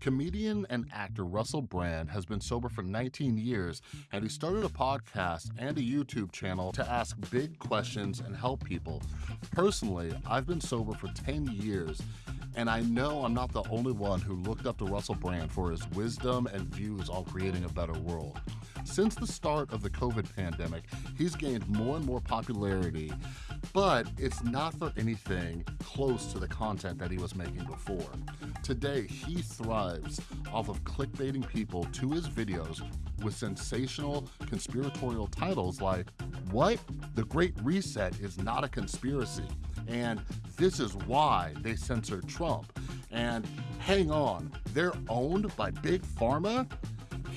Comedian and actor Russell Brand has been sober for 19 years, and he started a podcast and a YouTube channel to ask big questions and help people. Personally, I've been sober for 10 years, and I know I'm not the only one who looked up to Russell Brand for his wisdom and views on creating a better world. Since the start of the COVID pandemic, he's gained more and more popularity, but it's not for anything close to the content that he was making before. Today, he thrives off of clickbaiting people to his videos with sensational conspiratorial titles like, What? The Great Reset is not a conspiracy. And this is why they censored Trump. And hang on, they're owned by Big Pharma?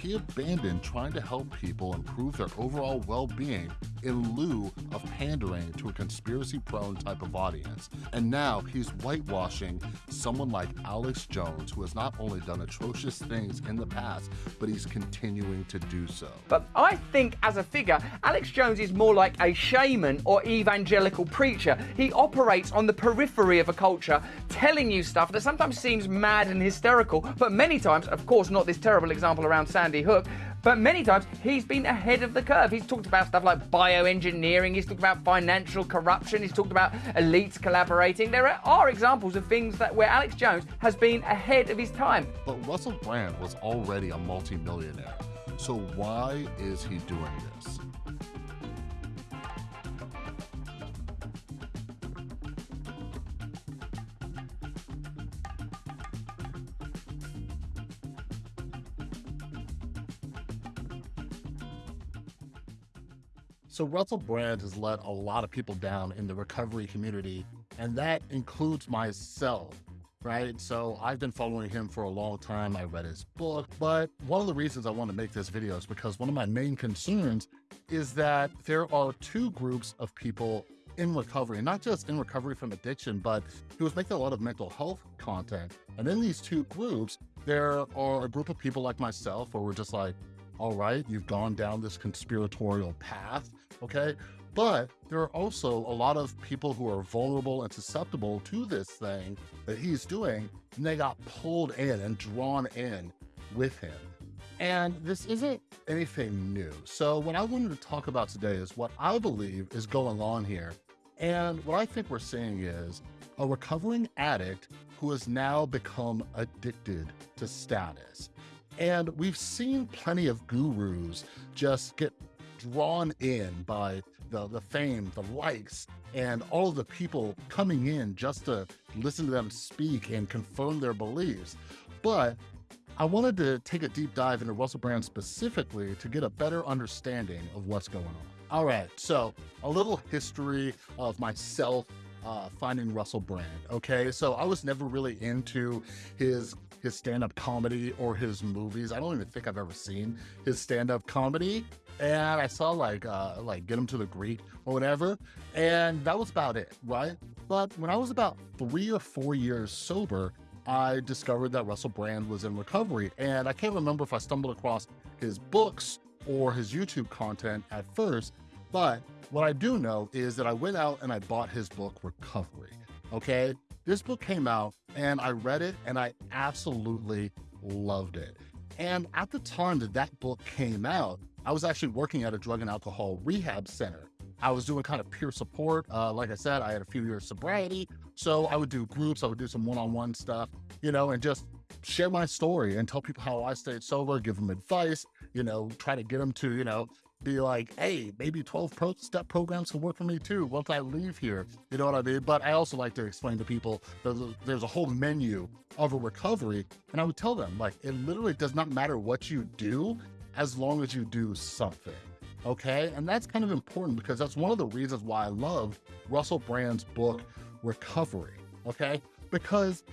he abandoned trying to help people improve their overall well-being in lieu of pandering to a conspiracy-prone type of audience. And now he's whitewashing someone like Alex Jones, who has not only done atrocious things in the past, but he's continuing to do so. But I think as a figure, Alex Jones is more like a shaman or evangelical preacher. He operates on the periphery of a culture, telling you stuff that sometimes seems mad and hysterical, but many times, of course, not this terrible example around Sandy Hook, but many times he's been ahead of the curve. He's talked about stuff like bioengineering, he's talked about financial corruption, he's talked about elites collaborating. There are examples of things that where Alex Jones has been ahead of his time. But Russell Brand was already a multimillionaire. So why is he doing this? So Russell Brand has let a lot of people down in the recovery community, and that includes myself, right? So I've been following him for a long time. I read his book, but one of the reasons I want to make this video is because one of my main concerns is that there are two groups of people in recovery, not just in recovery from addiction, but he was making a lot of mental health content. And in these two groups, there are a group of people like myself where we're just like, all right, you've gone down this conspiratorial path, okay? But there are also a lot of people who are vulnerable and susceptible to this thing that he's doing, and they got pulled in and drawn in with him. And this isn't anything new. So what I wanted to talk about today is what I believe is going on here. And what I think we're seeing is a recovering addict who has now become addicted to status. And we've seen plenty of gurus just get drawn in by the, the fame, the likes, and all of the people coming in just to listen to them speak and confirm their beliefs. But I wanted to take a deep dive into Russell Brand specifically to get a better understanding of what's going on. All right, so a little history of myself uh, finding Russell Brand. Okay, so I was never really into his his stand-up comedy or his movies. I don't even think I've ever seen his stand-up comedy. And I saw like uh, like Get Him to the Greek or whatever, and that was about it, right? But when I was about three or four years sober, I discovered that Russell Brand was in recovery. And I can't remember if I stumbled across his books or his YouTube content at first, but what I do know is that I went out and I bought his book, Recovery. Okay. This book came out and I read it and I absolutely loved it. And at the time that that book came out, I was actually working at a drug and alcohol rehab center. I was doing kind of peer support. Uh, like I said, I had a few years sobriety. So I would do groups, I would do some one-on-one stuff, you know, and just share my story and tell people how I stayed sober, give them advice, you know, try to get them to, you know, be like, hey, maybe 12 pro step programs can work for me too once I leave here. You know what I mean? But I also like to explain to people a, there's a whole menu of a recovery. And I would tell them, like, it literally does not matter what you do as long as you do something. Okay. And that's kind of important because that's one of the reasons why I love Russell Brand's book, Recovery. Okay. Because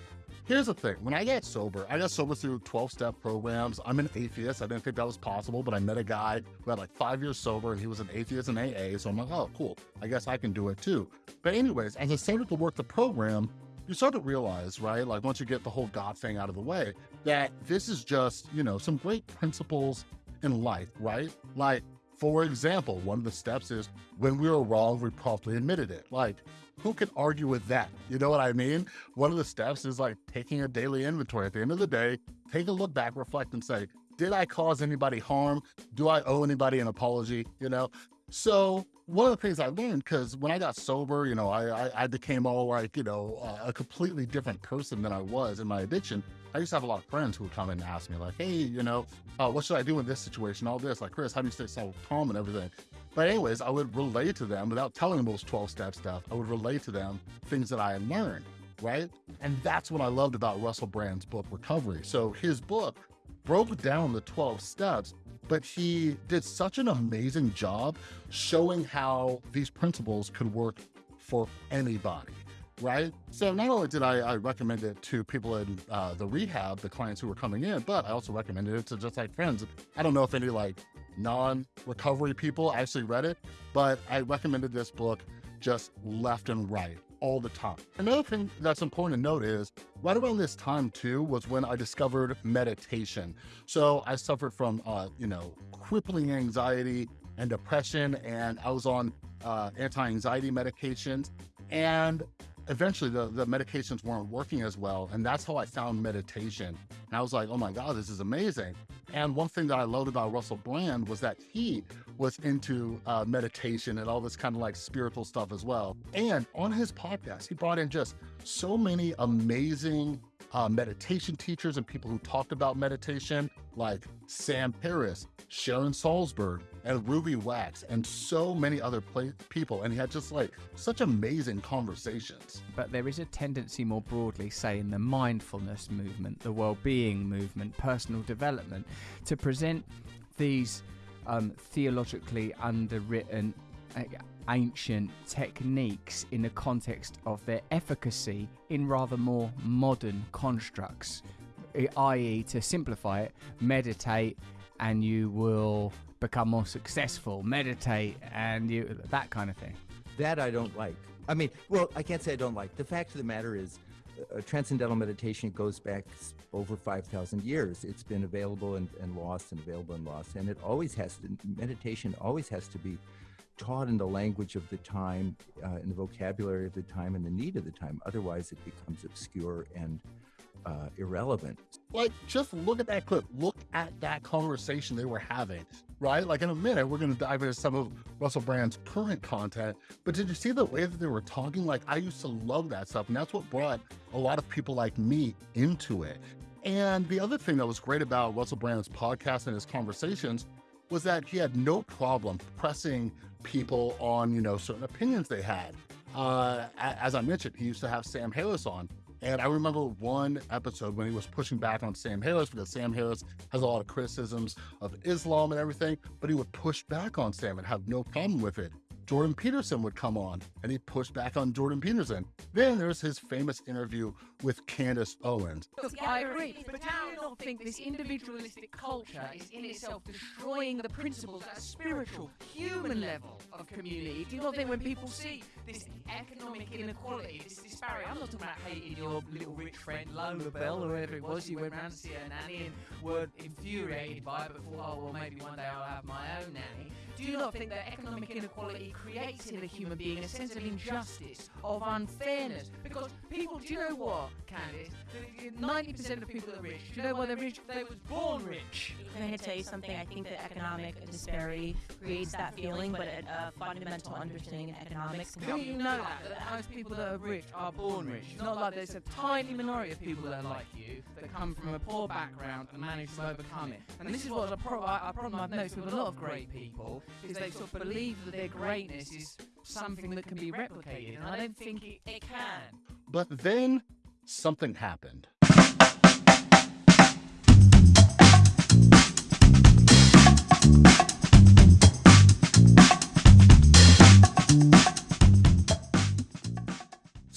Here's the thing, when I got sober, I got sober through 12-step programs. I'm an atheist. I didn't think that was possible, but I met a guy who had like five years sober and he was an atheist in AA. So I'm like, oh, cool. I guess I can do it too. But anyways, as I started to work the program, you start to realize, right, like once you get the whole God thing out of the way, that this is just, you know, some great principles in life, right? Like, for example, one of the steps is when we were wrong, we promptly admitted it. Like, who can argue with that? You know what I mean? One of the steps is like taking a daily inventory. At the end of the day, take a look back, reflect, and say, did I cause anybody harm? Do I owe anybody an apology? You know? So one of the things I learned, because when I got sober, you know, I, I, I became all like, you know, uh, a completely different person than I was in my addiction. I used to have a lot of friends who would come in and ask me like, hey, you know, uh, what should I do in this situation? All this, like, Chris, how do you stay so calm and everything? But anyways, I would relate to them without telling them those 12 step stuff. I would relate to them things that I had learned, right? And that's what I loved about Russell Brand's book, Recovery. So his book broke down the 12 steps but he did such an amazing job showing how these principles could work for anybody right? So not only did I, I recommend it to people in uh, the rehab, the clients who were coming in, but I also recommended it to just like friends. I don't know if any like non-recovery people actually read it, but I recommended this book just left and right all the time. Another thing that's important to note is right around this time too was when I discovered meditation. So I suffered from, uh, you know, crippling anxiety and depression, and I was on uh, anti-anxiety medications. And eventually the, the medications weren't working as well. And that's how I found meditation. And I was like, oh my God, this is amazing. And one thing that I loved about Russell Brand was that he was into uh, meditation and all this kind of like spiritual stuff as well. And on his podcast, he brought in just so many amazing uh, meditation teachers and people who talked about meditation, like Sam Harris, Sharon Salzberg, and Ruby Wax, and so many other people. And he had just like such amazing conversations. But there is a tendency more broadly, say in the mindfulness movement, the well being movement, personal development, to present these um, theologically underwritten uh, ancient techniques in the context of their efficacy in rather more modern constructs, i.e., to simplify it, meditate and you will become more successful, meditate and you that kind of thing. That I don't like. I mean, well, I can't say I don't like. The fact of the matter is, uh, transcendental meditation goes back over 5,000 years. It's been available and, and lost and available and lost. And it always has to, meditation always has to be taught in the language of the time, uh, in the vocabulary of the time, and the need of the time. Otherwise, it becomes obscure and uh, irrelevant. Like, just look at that clip. Look at that conversation they were having, right? Like, in a minute, we're going to dive into some of Russell Brand's current content. But did you see the way that they were talking? Like, I used to love that stuff. And that's what brought a lot of people like me into it. And the other thing that was great about Russell Brand's podcast and his conversations was that he had no problem pressing people on, you know, certain opinions they had. Uh, as I mentioned, he used to have Sam Harris on. And I remember one episode when he was pushing back on Sam Harris because Sam Harris has a lot of criticisms of Islam and everything, but he would push back on Sam and have no problem with it. Jordan Peterson would come on and he pushed back on Jordan Peterson. Then there's his famous interview with Candace Owens. I agree, but do you not think this individualistic culture is in itself destroying the principles at a spiritual, human level of community? Do you not think when people see this economic inequality, this disparity, I'm not talking about hating your little rich friend Lola Bell or whoever it was, you went round to see her nanny and were infuriated by it, but thought, oh, well, maybe one day I'll have my own nanny. Do you not think that economic inequality creates in a human being a sense of injustice, of unfairness? Because people, do you know what, Candace? 90% of people are rich. Do you know why they're rich? They was born rich. Can I tell you something? I think that economic disparity creates that feeling, but a, a fundamental understanding of economics can Do you know that? That most people that are rich are born rich. It's not like there's a tiny minority of people that are like you that come from a poor background and manage to overcome it. And this is what a, pro- a problem I've noticed with a lot of great people is they sort of believe that their greatness is something that can be replicated, and I don't think it, it can. But then something happened.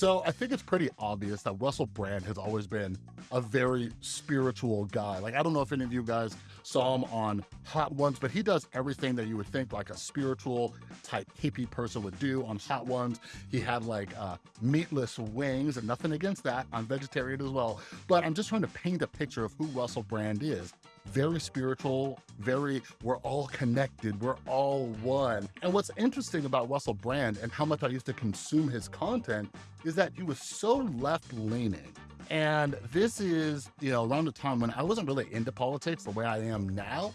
So I think it's pretty obvious that Russell Brand has always been a very spiritual guy. Like, I don't know if any of you guys saw him on Hot Ones, but he does everything that you would think like a spiritual type hippie person would do on Hot Ones. He had like uh, meatless wings and nothing against that. I'm vegetarian as well. But I'm just trying to paint a picture of who Russell Brand is. Very spiritual, very, we're all connected, we're all one. And what's interesting about Russell Brand and how much I used to consume his content is that he was so left leaning. And this is, you know, around the time when I wasn't really into politics the way I am now,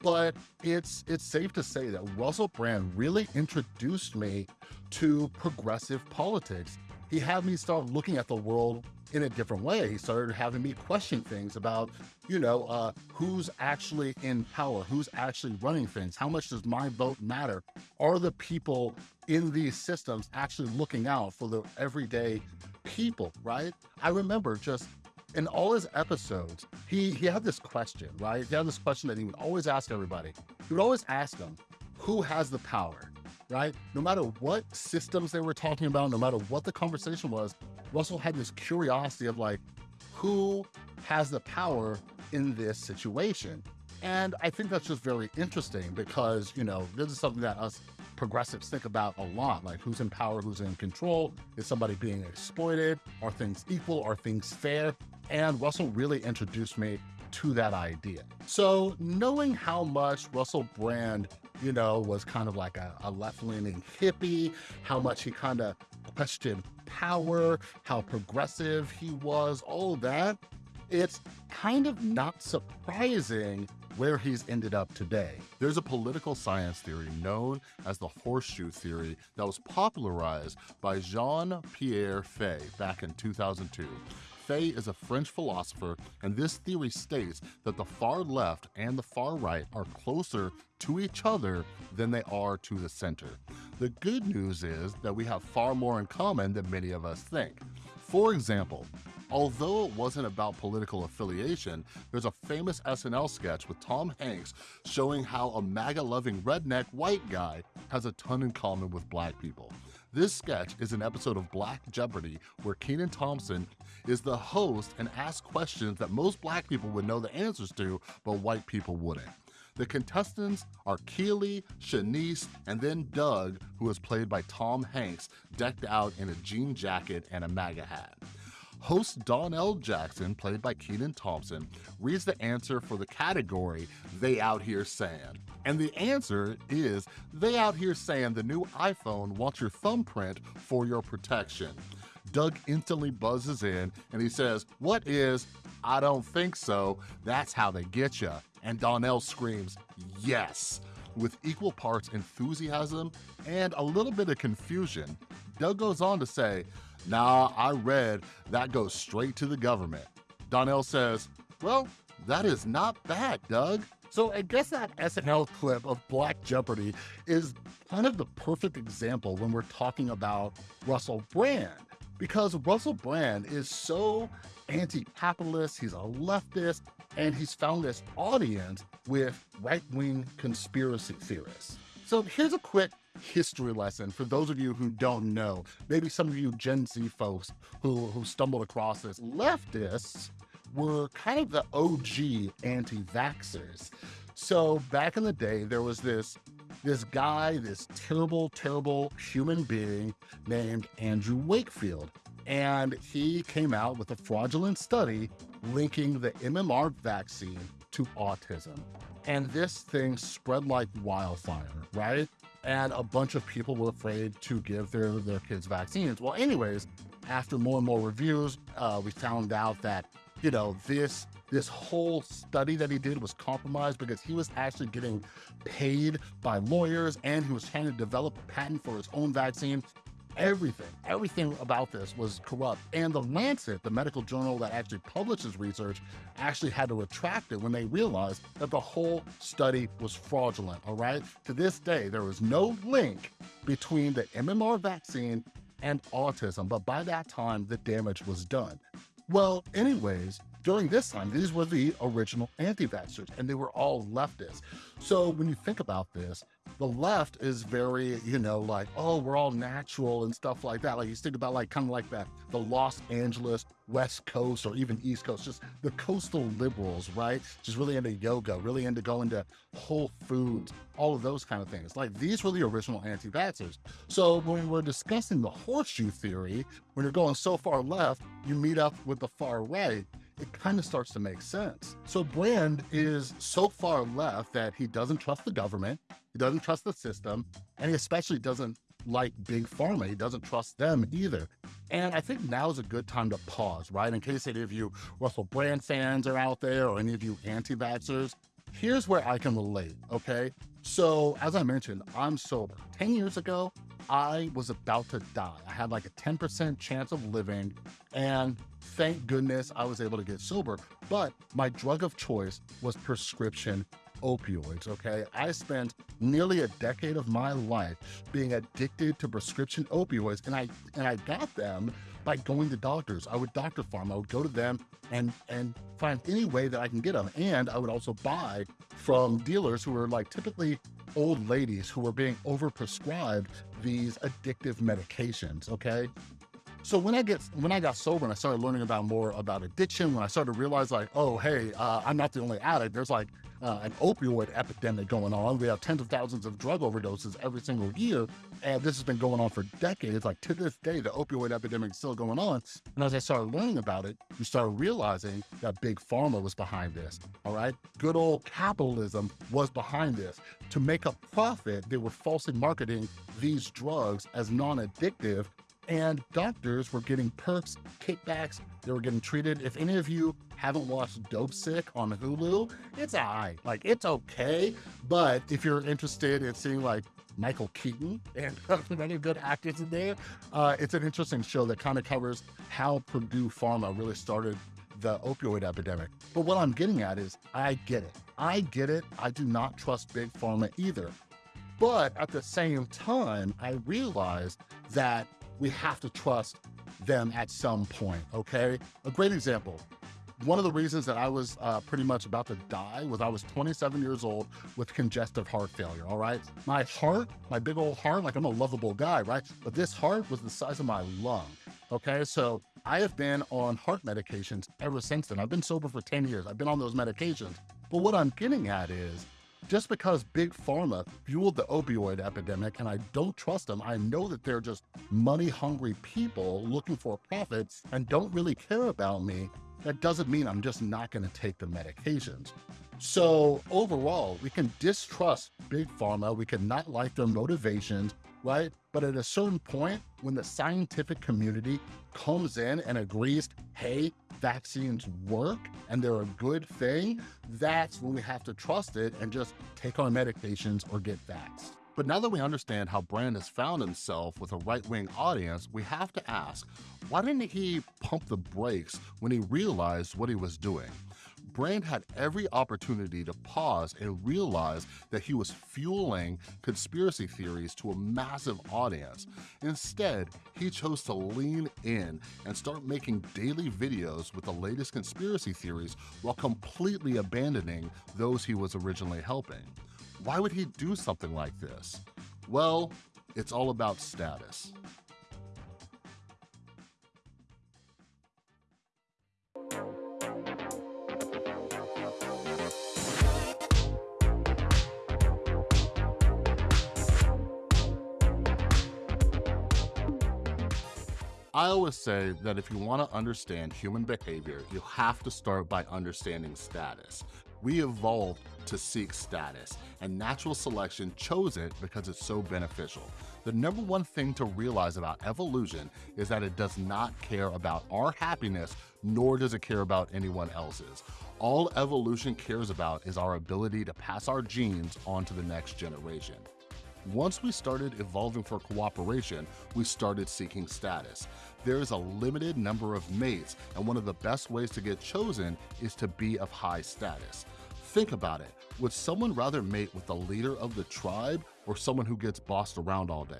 but it's it's safe to say that Russell Brand really introduced me to progressive politics. He had me start looking at the world in a different way. He started having me question things about, you know, uh, who's actually in power, who's actually running things, how much does my vote matter? Are the people in these systems actually looking out for the everyday people, right? I remember just in all his episodes, he, he had this question, right? He had this question that he would always ask everybody. He would always ask them, who has the power, right? No matter what systems they were talking about, no matter what the conversation was, Russell had this curiosity of like, who has the power in this situation? And I think that's just very interesting because, you know, this is something that us progressives think about a lot, like who's in power, who's in control, is somebody being exploited, are things equal, are things fair? And Russell really introduced me to that idea. So knowing how much Russell Brand, you know, was kind of like a, a left-leaning hippie, how much he kind of questioned power, how progressive he was, all that, it's kind of not surprising where he's ended up today. There's a political science theory known as the horseshoe theory that was popularized by Jean-Pierre Faye back in 2002. Faye is a French philosopher, and this theory states that the far left and the far right are closer to each other than they are to the center. The good news is that we have far more in common than many of us think. For example, Although it wasn't about political affiliation, there's a famous SNL sketch with Tom Hanks showing how a MAGA-loving redneck white guy has a ton in common with black people. This sketch is an episode of Black Jeopardy where Kenan Thompson is the host and asks questions that most black people would know the answers to, but white people wouldn't. The contestants are Keely, Shanice, and then Doug, who is played by Tom Hanks, decked out in a jean jacket and a MAGA hat. Host Donnell Jackson, played by Kenan Thompson, reads the answer for the category They Out Here Saying. And the answer is They Out Here Saying the new iPhone wants your thumbprint for your protection. Doug instantly buzzes in and he says, What is? I don't think so. That's how they get you. And Donnell screams, Yes. With equal parts enthusiasm and a little bit of confusion, Doug goes on to say, Nah, I read that goes straight to the government. Donnell says, Well, that is not bad, Doug. So I guess that SNL clip of Black Jeopardy is kind of the perfect example when we're talking about Russell Brand. Because Russell Brand is so anti-capitalist, he's a leftist, and he's found this audience with right-wing conspiracy theorists. So here's a quick history lesson for those of you who don't know. Maybe some of you Gen Z folks who, who stumbled across this. Leftists were kind of the OG anti-vaxxers. So back in the day, there was this this guy, this terrible, terrible human being named Andrew Wakefield. And he came out with a fraudulent study linking the MMR vaccine to autism. And this thing spread like wildfire, right? And a bunch of people were afraid to give their, their kids vaccines. Well, anyways, after more and more reviews, uh, we found out that, you know, this this whole study that he did was compromised because he was actually getting paid by lawyers and he was trying to develop a patent for his own vaccine everything, everything about this was corrupt. And the Lancet, the medical journal that actually publishes research, actually had to retract it when they realized that the whole study was fraudulent, all right? To this day, there is no link between the MMR vaccine and autism, but by that time, the damage was done. Well, anyways, during this time, these were the original anti-vaxxers, and they were all leftists. So when you think about this, the left is very, you know, like, oh, we're all natural and stuff like that. Like you think about like kind of like that, the Los Angeles, West Coast, or even East Coast, just the coastal liberals, right? Just really into yoga, really into going to Whole Foods, all of those kind of things. Like these were the original anti-vaxxers. So when we're discussing the horseshoe theory, when you're going so far left, you meet up with the far right it kind of starts to make sense. So Brand is so far left that he doesn't trust the government, he doesn't trust the system, and he especially doesn't like big pharma. He doesn't trust them either. And I think now is a good time to pause, right? In case any of you Russell Brand fans are out there or any of you anti-vaxxers, here's where I can relate, okay? So as I mentioned, I'm sober. 10 years ago, I was about to die. I had like a 10% chance of living and thank goodness I was able to get sober. But my drug of choice was prescription opioids, okay? I spent nearly a decade of my life being addicted to prescription opioids and I and I got them by going to doctors. I would doctor farm, I would go to them and and find any way that I can get them. And I would also buy from dealers who were like typically old ladies who were being overprescribed these addictive medications, okay? So when I get when I got sober and I started learning about more about addiction, when I started to realize like, oh hey, uh, I'm not the only addict. There's like uh, an opioid epidemic going on. We have tens of thousands of drug overdoses every single year, and this has been going on for decades. Like to this day, the opioid epidemic is still going on. And as I started learning about it, you started realizing that big pharma was behind this. All right, good old capitalism was behind this. To make a profit, they were falsely marketing these drugs as non-addictive and doctors were getting perks, kickbacks, they were getting treated. If any of you haven't watched Dopesick on Hulu, it's alright. Like, it's okay. But if you're interested in seeing like Michael Keaton and many good actors in there, uh, it's an interesting show that kind of covers how Purdue Pharma really started the opioid epidemic. But what I'm getting at is I get it. I get it. I do not trust big pharma either. But at the same time, I realize that we have to trust them at some point, okay? A great example, one of the reasons that I was uh, pretty much about to die was I was 27 years old with congestive heart failure, all right? My heart, my big old heart, like I'm a lovable guy, right? But this heart was the size of my lung, okay? So I have been on heart medications ever since then. I've been sober for 10 years. I've been on those medications. But what I'm getting at is, just because Big Pharma fueled the opioid epidemic and I don't trust them, I know that they're just money hungry people looking for profits and don't really care about me. That doesn't mean I'm just not going to take the medications. So overall, we can distrust Big Pharma. We can not like their motivations, right? But at a certain point, when the scientific community comes in and agrees, hey, vaccines work and they're a good thing, that's when we have to trust it and just take our medications or get vaxxed. But now that we understand how Brand has found himself with a right-wing audience, we have to ask, why didn't he pump the brakes when he realized what he was doing? Brand had every opportunity to pause and realize that he was fueling conspiracy theories to a massive audience. Instead, he chose to lean in and start making daily videos with the latest conspiracy theories while completely abandoning those he was originally helping. Why would he do something like this? Well, it's all about status. I always say that if you want to understand human behavior, you have to start by understanding status. We evolved to seek status, and natural selection chose it because it's so beneficial. The number one thing to realize about evolution is that it does not care about our happiness, nor does it care about anyone else's. All evolution cares about is our ability to pass our genes on to the next generation. Once we started evolving for cooperation, we started seeking status. There is a limited number of mates, and one of the best ways to get chosen is to be of high status. Think about it. Would someone rather mate with the leader of the tribe or someone who gets bossed around all day?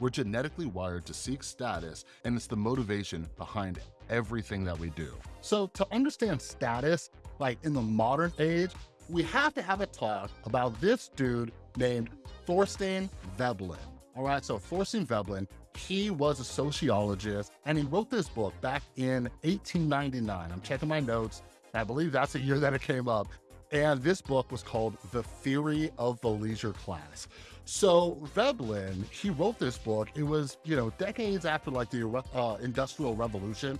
We're genetically wired to seek status, and it's the motivation behind everything that we do. So to understand status, like in the modern age, we have to have a talk about this dude named Thorstein Veblen. All right, so Thorstein Veblen, he was a sociologist and he wrote this book back in 1899. I'm checking my notes. I believe that's the year that it came up. And this book was called The Theory of the Leisure Class. So Veblen, he wrote this book. It was, you know, decades after like the uh, Industrial Revolution.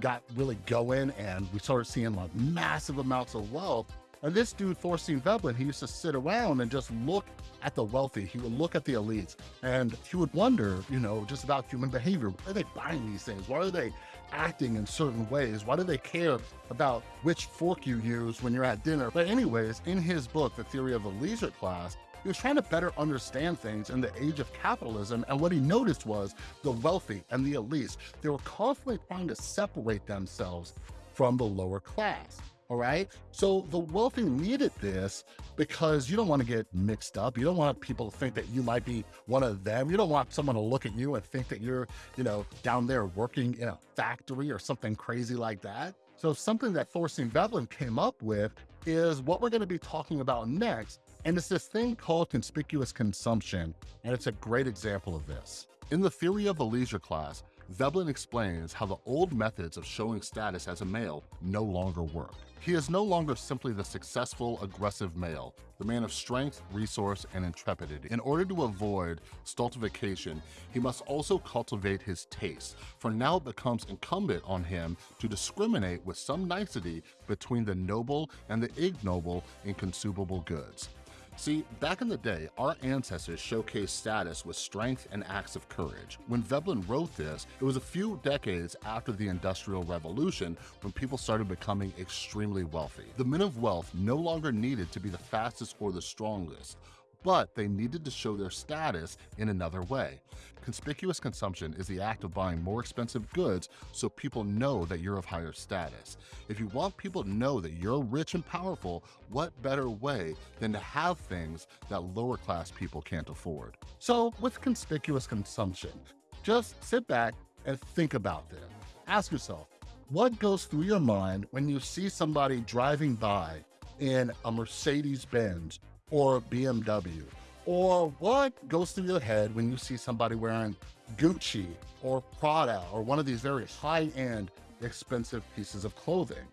got really going and we started seeing like massive amounts of wealth. And this dude, Thorstein Veblen, he used to sit around and just look at the wealthy. He would look at the elites and he would wonder, you know, just about human behavior. Why are they buying these things? Why are they acting in certain ways? Why do they care about which fork you use when you're at dinner? But anyways, in his book, The Theory of the Leisure Class, he was trying to better understand things in the age of capitalism. And what he noticed was the wealthy and the elites, they were constantly trying to separate themselves from the lower class. All right. So the wealthy needed this because you don't want to get mixed up. You don't want people to think that you might be one of them. You don't want someone to look at you and think that you're, you know, down there working in a factory or something crazy like that. So something that Thorstein Veblen came up with is what we're going to be talking about next. And it's this thing called conspicuous consumption. And it's a great example of this. In the theory of the leisure class, Veblen explains how the old methods of showing status as a male no longer work. He is no longer simply the successful, aggressive male, the man of strength, resource, and intrepidity. In order to avoid stultification, he must also cultivate his taste, for now it becomes incumbent on him to discriminate with some nicety between the noble and the ignoble in consumable goods. See, back in the day, our ancestors showcased status with strength and acts of courage. When Veblen wrote this, it was a few decades after the Industrial Revolution when people started becoming extremely wealthy. The men of wealth no longer needed to be the fastest or the strongest but they needed to show their status in another way. Conspicuous consumption is the act of buying more expensive goods so people know that you're of higher status. If you want people to know that you're rich and powerful, what better way than to have things that lower class people can't afford? So with conspicuous consumption, just sit back and think about this. Ask yourself, what goes through your mind when you see somebody driving by in a Mercedes Benz or BMW? Or what goes through your head when you see somebody wearing Gucci or Prada or one of these very high-end expensive pieces of clothing?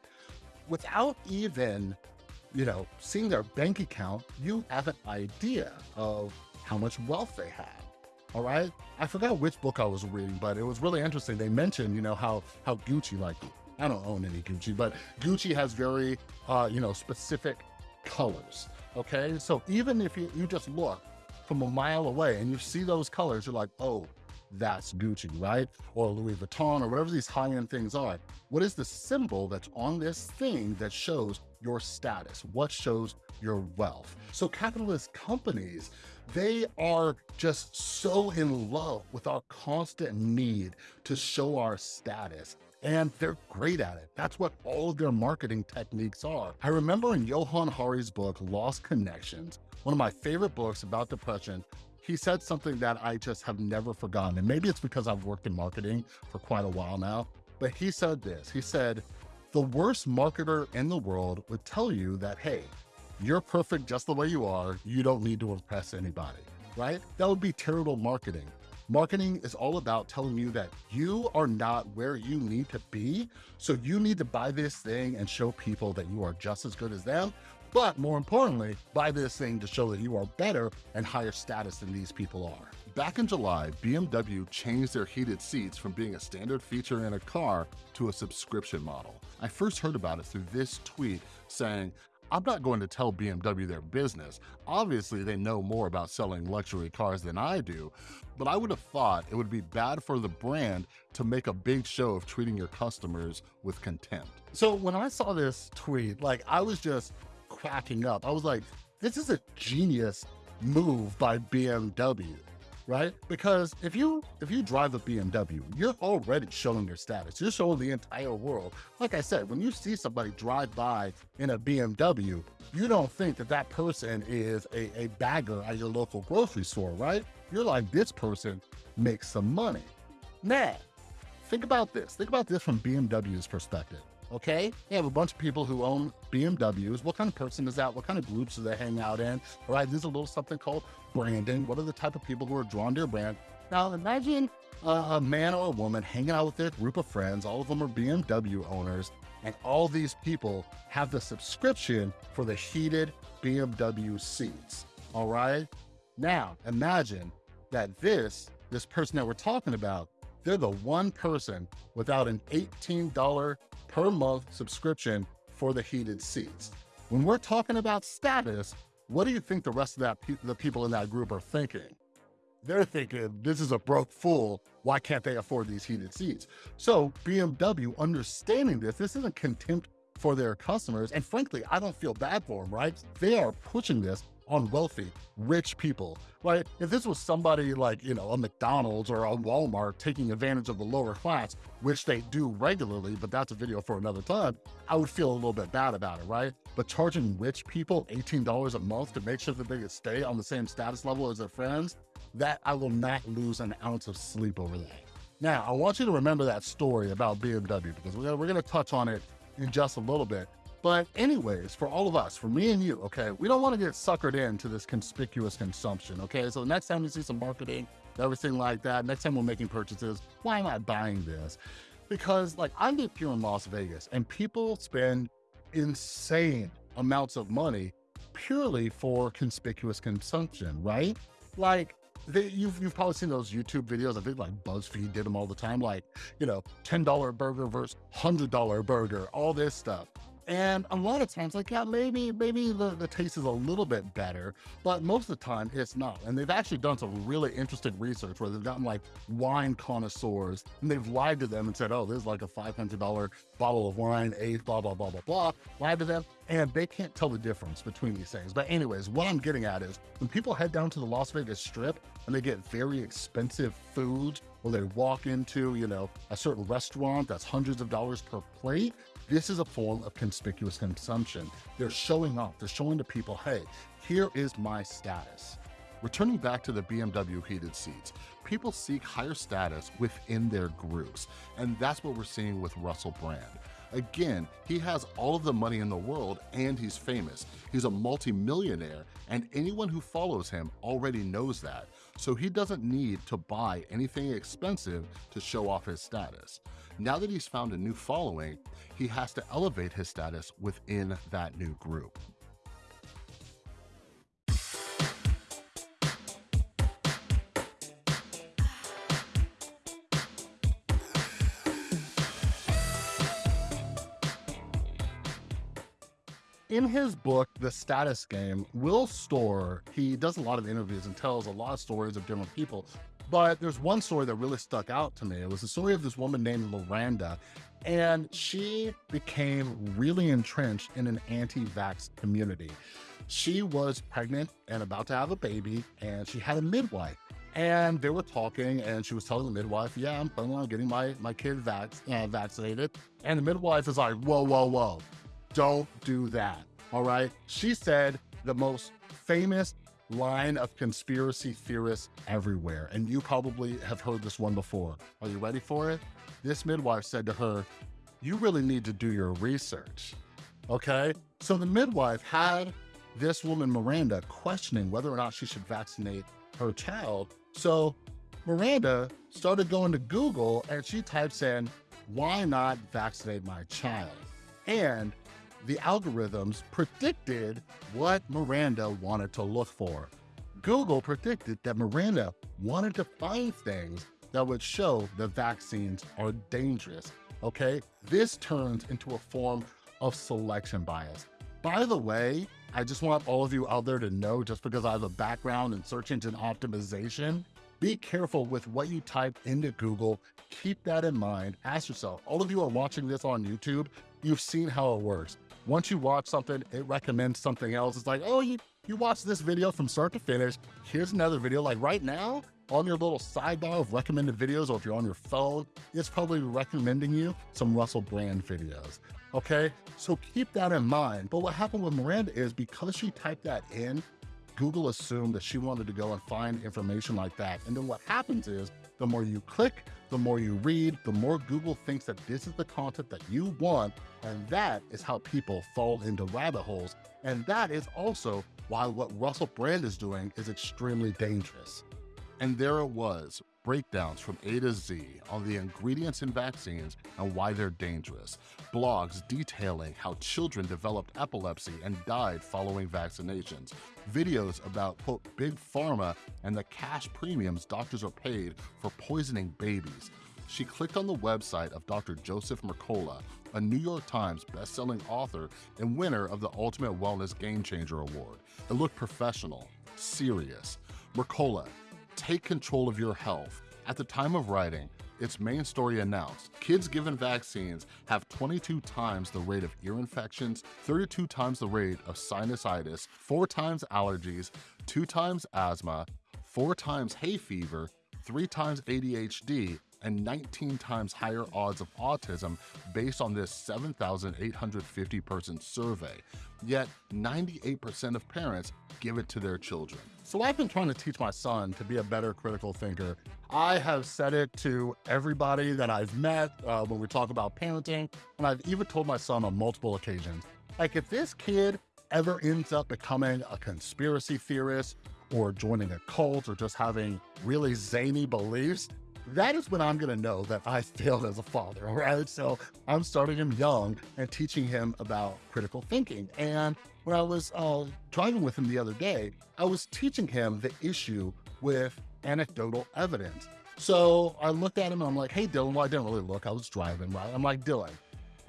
Without even, you know, seeing their bank account, you have an idea of how much wealth they have. All right. I forgot which book I was reading, but it was really interesting. They mentioned, you know, how how Gucci, like I don't own any Gucci, but Gucci has very, uh, you know, specific colors. Okay, so even if you, you just look from a mile away and you see those colors, you're like, oh, that's Gucci, right? Or Louis Vuitton or whatever these high-end things are. What is the symbol that's on this thing that shows your status? What shows your wealth? So capitalist companies, they are just so in love with our constant need to show our status and they're great at it. That's what all of their marketing techniques are. I remember in Johann Hari's book, Lost Connections, one of my favorite books about depression, he said something that I just have never forgotten. And maybe it's because I've worked in marketing for quite a while now, but he said this, he said, the worst marketer in the world would tell you that, hey, you're perfect just the way you are. You don't need to impress anybody, right? That would be terrible marketing. Marketing is all about telling you that you are not where you need to be. So you need to buy this thing and show people that you are just as good as them. But more importantly, buy this thing to show that you are better and higher status than these people are. Back in July, BMW changed their heated seats from being a standard feature in a car to a subscription model. I first heard about it through this tweet saying, I'm not going to tell BMW their business. Obviously, they know more about selling luxury cars than I do, but I would have thought it would be bad for the brand to make a big show of treating your customers with contempt. So when I saw this tweet, like I was just cracking up. I was like, this is a genius move by BMW right? Because if you if you drive a BMW, you're already showing your status. You're showing the entire world. Like I said, when you see somebody drive by in a BMW, you don't think that that person is a, a bagger at your local grocery store, right? You're like, this person makes some money. Now, think about this. Think about this from BMW's perspective okay? They have a bunch of people who own BMWs. What kind of person is that? What kind of groups do they hang out in? All right, there's a little something called branding. What are the type of people who are drawn to your brand? Now imagine a man or a woman hanging out with their group of friends. All of them are BMW owners. And all these people have the subscription for the heated BMW seats. All right. Now imagine that this, this person that we're talking about they're the one person without an $18 per month subscription for the heated seats. When we're talking about status, what do you think the rest of that pe the people in that group are thinking? They're thinking, this is a broke fool. Why can't they afford these heated seats? So BMW understanding this, this isn't contempt for their customers. And frankly, I don't feel bad for them, right? They are pushing this on wealthy, rich people. Right? If this was somebody like, you know, a McDonald's or a Walmart taking advantage of the lower class, which they do regularly, but that's a video for another time, I would feel a little bit bad about it, right? But charging rich people $18 a month to make sure that they can stay on the same status level as their friends, that I will not lose an ounce of sleep over that. Now, I want you to remember that story about BMW because we're we're gonna touch on it in just a little bit. But anyways, for all of us, for me and you, okay, we don't want to get suckered into this conspicuous consumption, okay? So the next time you see some marketing, everything like that, next time we're making purchases, why am I buying this? Because like I live here in Las Vegas and people spend insane amounts of money purely for conspicuous consumption, right? Like they, you've, you've probably seen those YouTube videos. I think like BuzzFeed did them all the time. Like, you know, $10 burger versus $100 burger, all this stuff. And a lot of times, like, yeah, maybe, maybe the, the taste is a little bit better, but most of the time it's not. And they've actually done some really interesting research where they've gotten like wine connoisseurs and they've lied to them and said, oh, this is like a $500 bottle of wine, aged, blah, blah, blah, blah, blah. Lied to them and they can't tell the difference between these things. But anyways, what I'm getting at is when people head down to the Las Vegas Strip and they get very expensive food or they walk into, you know, a certain restaurant that's hundreds of dollars per plate, this is a form of conspicuous consumption. They're showing off, they're showing to people, hey, here is my status. Returning back to the BMW heated seats, people seek higher status within their groups, and that's what we're seeing with Russell Brand. Again, he has all of the money in the world and he's famous. He's a multimillionaire and anyone who follows him already knows that. So he doesn't need to buy anything expensive to show off his status. Now that he's found a new following, he has to elevate his status within that new group. in his book, The Status Game, Will Storr, he does a lot of interviews and tells a lot of stories of different people. But there's one story that really stuck out to me. It was the story of this woman named Miranda, and she became really entrenched in an anti-vax community. She was pregnant and about to have a baby, and she had a midwife. And they were talking, and she was telling the midwife, "Yeah, I'm planning on getting my my kid vac- uh, vaccinated." And the midwife is like, "Whoa, whoa, whoa! Don't do that. All right. She said the most famous line of conspiracy theorists everywhere. And you probably have heard this one before. Are you ready for it? This midwife said to her, You really need to do your research. Okay. So the midwife had this woman, Miranda, questioning whether or not she should vaccinate her child. So Miranda started going to Google and she types in, Why not vaccinate my child? And the algorithms predicted what Miranda wanted to look for. Google predicted that Miranda wanted to find things that would show the vaccines are dangerous. Okay, this turns into a form of selection bias. By the way, I just want all of you out there to know just because I have a background in search engine optimization, be careful with what you type into Google. Keep that in mind. Ask yourself, all of you are watching this on YouTube, you've seen how it works. Once you watch something, it recommends something else. It's like, oh, you, you watched this video from start to finish. Here's another video. Like right now, on your little sidebar of recommended videos, or if you're on your phone, it's probably recommending you some Russell Brand videos. Okay, so keep that in mind. But what happened with Miranda is because she typed that in, Google assumed that she wanted to go and find information like that. And then what happens is the more you click, the more you read, the more Google thinks that this is the content that you want. And that is how people fall into rabbit holes. And that is also why what Russell Brand is doing is extremely dangerous. And there it was, breakdowns from A to Z on the ingredients in vaccines and why they're dangerous, blogs detailing how children developed epilepsy and died following vaccinations, videos about, quote, big pharma and the cash premiums doctors are paid for poisoning babies, she clicked on the website of Dr. Joseph Mercola, a New York Times bestselling author and winner of the Ultimate Wellness Game Changer Award. It looked professional, serious. Mercola, take control of your health. At the time of writing, its main story announced, kids given vaccines have 22 times the rate of ear infections, 32 times the rate of sinusitis, 4 times allergies, 2 times asthma, 4 times hay fever, 3 times ADHD, and 19 times higher odds of autism based on this 7,850 person survey. Yet 98% of parents give it to their children. So I've been trying to teach my son to be a better critical thinker. I have said it to everybody that I've met uh, when we talk about parenting, and I've even told my son on multiple occasions. Like if this kid ever ends up becoming a conspiracy theorist or joining a cult or just having really zany beliefs, that is when I'm gonna know that I failed as a father, all right? So I'm starting him young and teaching him about critical thinking. And when I was uh, driving with him the other day, I was teaching him the issue with anecdotal evidence. So I looked at him and I'm like, hey, Dylan, well, I didn't really look, I was driving, right? I'm like, Dylan,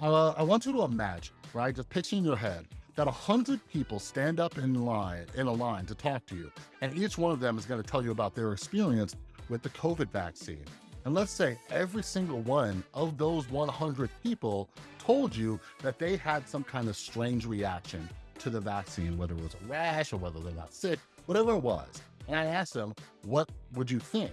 uh, I want you to imagine, right? Just picture in your head that a hundred people stand up in line in a line to talk to you, and each one of them is going to tell you about their experience with the COVID vaccine. And let's say every single one of those 100 people told you that they had some kind of strange reaction to the vaccine, whether it was a rash or whether they got sick, whatever it was. And I asked them, what would you think?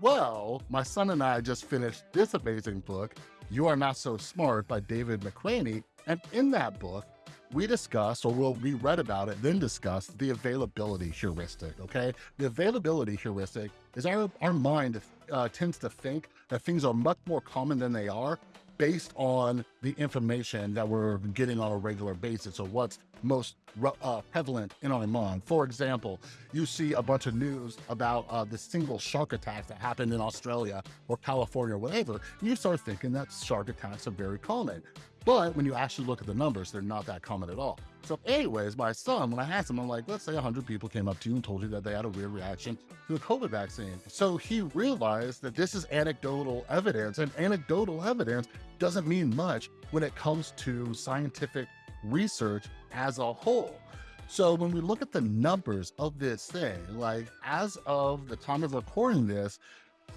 Well, my son and I just finished this amazing book, You Are Not So Smart by David McRaney. And in that book, we discussed, or we'll, we read about it, then discuss the availability heuristic, okay? The availability heuristic is our, our mind uh, tends to think that things are much more common than they are based on the information that we're getting on a regular basis or what's most uh, prevalent in our mind. For example, you see a bunch of news about uh, the single shark attack that happened in Australia or California or whatever, and you start thinking that shark attacks are very common. But when you actually look at the numbers, they're not that common at all. So anyways, my son, when I asked him, I'm like, let's say 100 people came up to you and told you that they had a weird reaction to the COVID vaccine. So he realized that this is anecdotal evidence, and anecdotal evidence doesn't mean much when it comes to scientific research as a whole. So when we look at the numbers of this thing, like as of the time of recording this,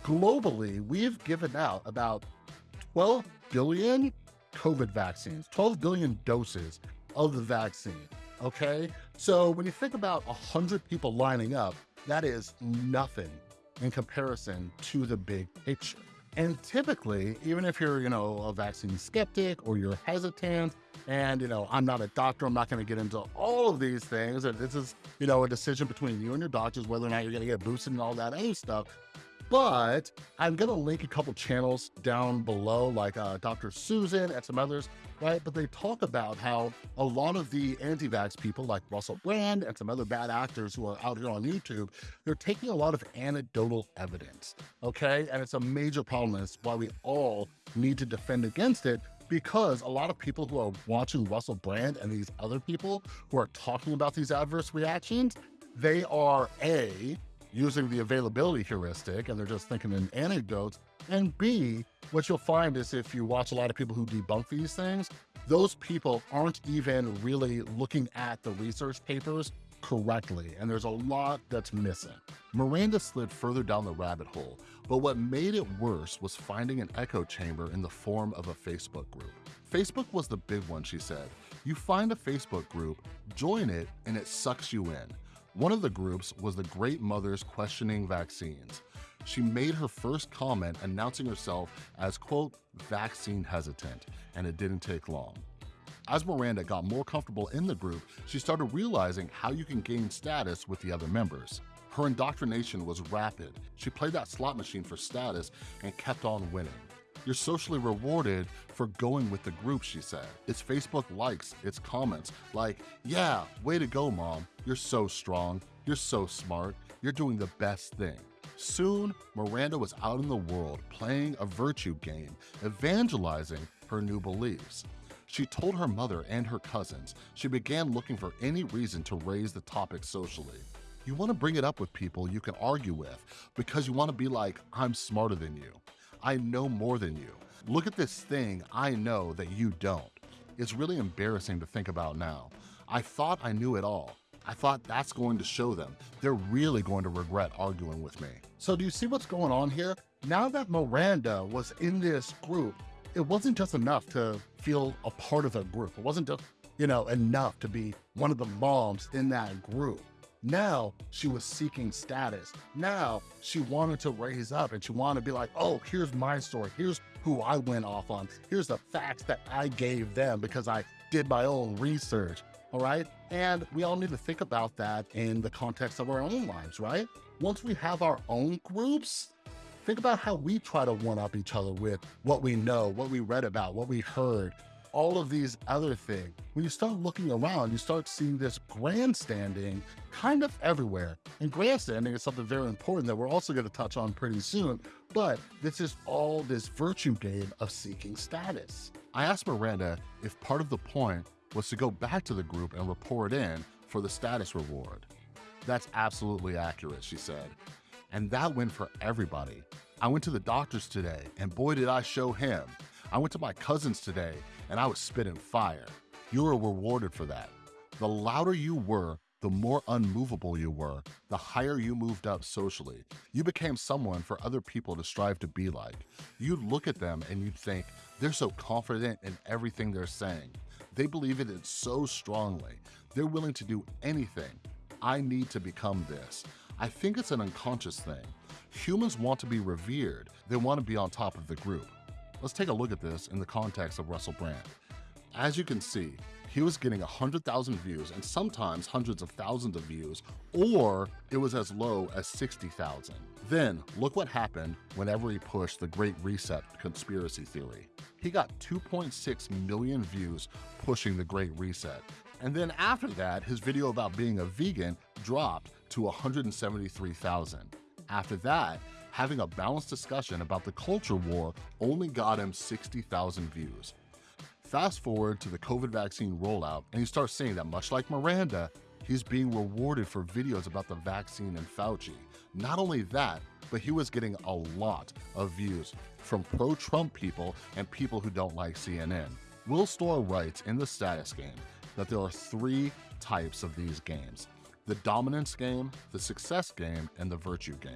globally, we've given out about 12 billion COVID vaccines, 12 billion doses of the vaccine. Okay. So when you think about 100 people lining up, that is nothing in comparison to the big picture. And typically, even if you're, you know, a vaccine skeptic or you're hesitant, and, you know, I'm not a doctor, I'm not going to get into all of these things. And this is, you know, a decision between you and your doctors whether or not you're going to get boosted and all that other stuff. But I'm to link a couple channels down below, like uh, Dr. Susan and some others, right? But they talk about how a lot of the anti vax people, like Russell Brand and some other bad actors who are out here on YouTube, they're taking a lot of anecdotal evidence, okay? And it's a major problem. It's why we all need to defend against it because a lot of people who are watching Russell Brand and these other people who are talking about these adverse reactions, they are A, using the availability heuristic and they're just thinking in anecdotes. And B, what you'll find is if you watch a lot of people who debunk these things, those people aren't even really looking at the research papers correctly, and there's a lot that's missing. Miranda slid further down the rabbit hole, but what made it worse was finding an echo chamber in the form of a Facebook group. Facebook was the big one, she said. You find a Facebook group, join it, and it sucks you in. One of the groups was the Great Mothers Questioning Vaccines. She made her first comment announcing herself as, quote, vaccine hesitant, and it didn't take long. As Miranda got more comfortable in the group, she started realizing how you can gain status with the other members. Her indoctrination was rapid. She played that slot machine for status and kept on winning. You're socially rewarded for going with the group, she said. It's Facebook likes, it's comments like, yeah, way to go, mom. You're so strong. You're so smart. You're doing the best thing. Soon, Miranda was out in the world playing a virtue game, evangelizing her new beliefs. She told her mother and her cousins she began looking for any reason to raise the topic socially. You want to bring it up with people you can argue with because you want to be like, I'm smarter than you. I know more than you. Look at this thing I know that you don't. It's really embarrassing to think about now. I thought I knew it all. I thought that's going to show them. They're really going to regret arguing with me. So do you see what's going on here? Now that Miranda was in this group, it wasn't just enough to feel a part of a group. It wasn't just, you know, enough to be one of the moms in that group. Now she was seeking status. Now she wanted to raise up and she wanted to be like, oh, here's my story. Here's who I went off on. Here's the facts that I gave them because I did my own research. All right. And we all need to think about that in the context of our own lives, right? Once we have our own groups, think about how we try to one up each other with what we know, what we read about, what we heard, all of these other things. When you start looking around, you start seeing this grandstanding kind of everywhere. And grandstanding is something very important that we're also going to touch on pretty soon. But this is all this virtue game of seeking status. I asked Miranda if part of the point was to go back to the group and report in for the status reward. That's absolutely accurate, she said. And that went for everybody. I went to the doctors today, and boy, did I show him. I went to my cousins today, and I was spitting fire. You were rewarded for that. The louder you were, the more unmovable you were, the higher you moved up socially. You became someone for other people to strive to be like. You'd look at them and you'd think, they're so confident in everything they're saying. They believe in it so strongly. They're willing to do anything. I need to become this. I think it's an unconscious thing. Humans want to be revered. They want to be on top of the group. Let's take a look at this in the context of Russell Brand. As you can see, he was getting 100,000 views and sometimes hundreds of thousands of views, or it was as low as 60,000. Then, look what happened whenever he pushed the Great Reset conspiracy theory. He got 2.6 million views pushing the Great Reset. And then after that, his video about being a vegan dropped to 173,000. After that, having a balanced discussion about the culture war only got him 60,000 views. Fast forward to the COVID vaccine rollout, and you start seeing that much like Miranda, he's being rewarded for videos about the vaccine and Fauci. Not only that, but he was getting a lot of views from pro-Trump people and people who don't like CNN. Will Storr writes in the status game that there are three types of these games the dominance game, the success game, and the virtue game.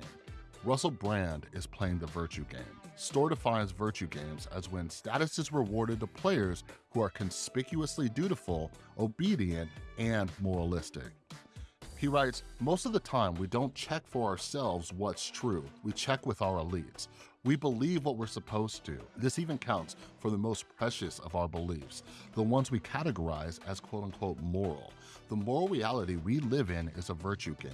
Russell Brand is playing the virtue game. Storr defines virtue games as when status is rewarded to players who are conspicuously dutiful, obedient, and moralistic. He writes, most of the time we don't check for ourselves what's true, we check with our elites. We believe what we're supposed to. This even counts for the most precious of our beliefs, the ones we categorize as quote unquote moral. The moral reality we live in is a virtue game.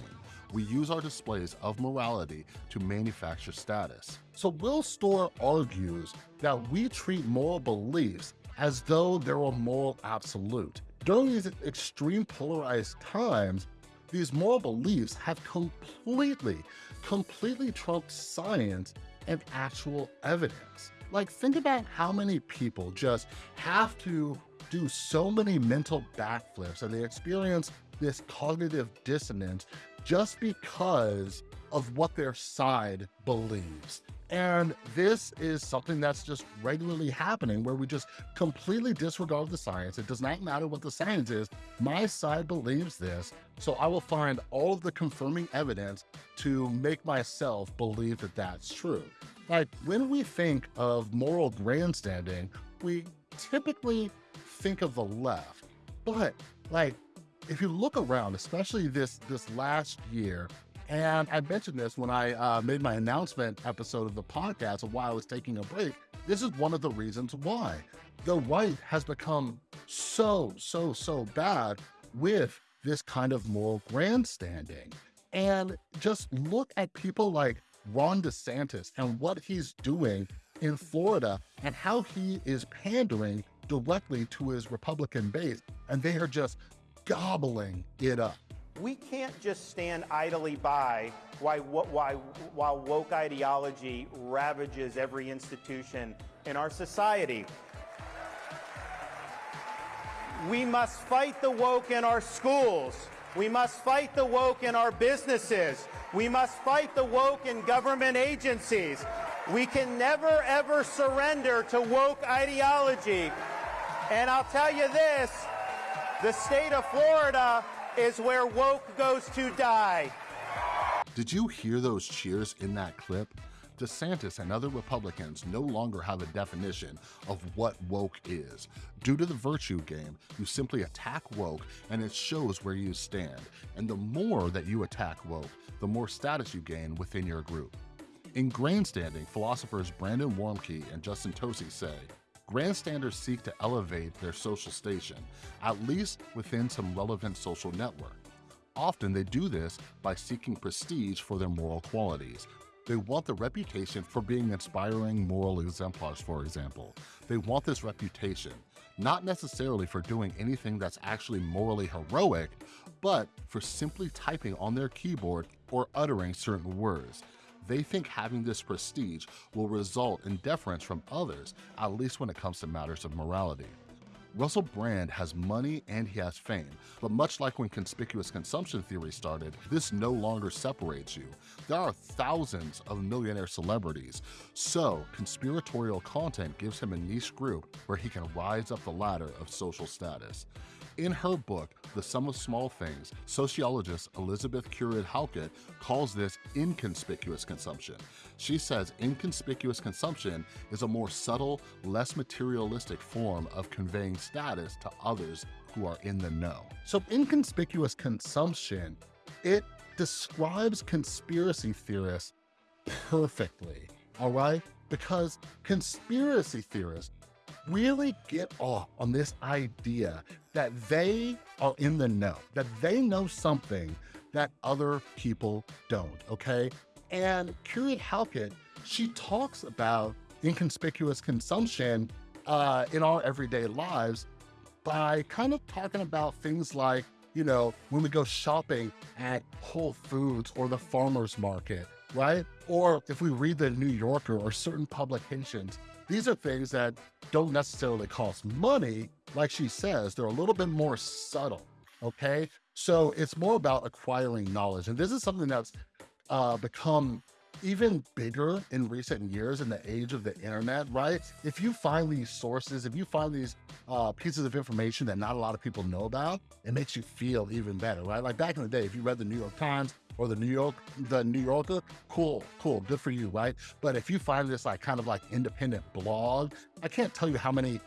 We use our displays of morality to manufacture status. So Will Storr argues that we treat moral beliefs as though they're a moral absolute. During these extreme polarized times, these moral beliefs have completely, completely trumped science and actual evidence. Like, think about how many people just have to do so many mental backflips and they experience this cognitive dissonance just because of what their side believes. And this is something that's just regularly happening where we just completely disregard the science. It does not matter what the science is. My side believes this, so I will find all of the confirming evidence to make myself believe that that's true. Like when we think of moral grandstanding, we typically think of the left. But like, if you look around, especially this this last year, and I mentioned this when I uh, made my announcement episode of the podcast of why I was taking a break. This is one of the reasons why the right has become so, so, so bad with this kind of moral grandstanding. And just look at people like Ron DeSantis and what he's doing in Florida and how he is pandering directly to his Republican base, and they are just gobbling it up. We can't just stand idly by while, while, while woke ideology ravages every institution in our society. We must fight the woke in our schools. We must fight the woke in our businesses. We must fight the woke in government agencies. We can never ever surrender to woke ideology. And I'll tell you this, the state of Florida is where woke goes to die. Did you hear those cheers in that clip? DeSantis and other Republicans no longer have a definition of what woke is. Due to the virtue game, you simply attack woke and it shows where you stand. And the more that you attack woke, the more status you gain within your group. In grandstanding, philosophers Brandon Warmke and Justin Tosi say, grandstanders seek to elevate their social station, at least within some relevant social network. Often they do this by seeking prestige for their moral qualities, they want the reputation for being inspiring moral exemplars, for example. They want this reputation, not necessarily for doing anything that's actually morally heroic, but for simply typing on their keyboard or uttering certain words. They think having this prestige will result in deference from others, at least when it comes to matters of morality. Russell Brand has money and he has fame, but much like when conspicuous consumption theory started, this no longer separates you. There are thousands of millionaire celebrities, so conspiratorial content gives him a niche group where he can rise up the ladder of social status. In her book, The Sum of Small Things, sociologist Elizabeth Currid Halkett calls this inconspicuous consumption. She says inconspicuous consumption is a more subtle, less materialistic form of conveying status to others who are in the know. So inconspicuous consumption, it describes conspiracy theorists perfectly, all right? Because conspiracy theorists really get off on this idea that they are in the know, that they know something that other people don't, okay? And Currid Halkett, she talks about inconspicuous consumption uh, in our everyday lives by kind of talking about things like, you know, when we go shopping at Whole Foods or the farmer's market, right? Or if we read the New Yorker or certain publications, these are things that don't necessarily cost money. Like she says, they're a little bit more subtle. Okay. So it's more about acquiring knowledge. And this is something that's uh, become even bigger in recent years in the age of the internet, right? If you find these sources, if you find these uh, pieces of information that not a lot of people know about, it makes you feel even better, right? Like back in the day, if you read the New York Times or the New York, the New Yorker, cool, cool, good for you, right? But if you find this like kind of like independent blog, I can't tell you how many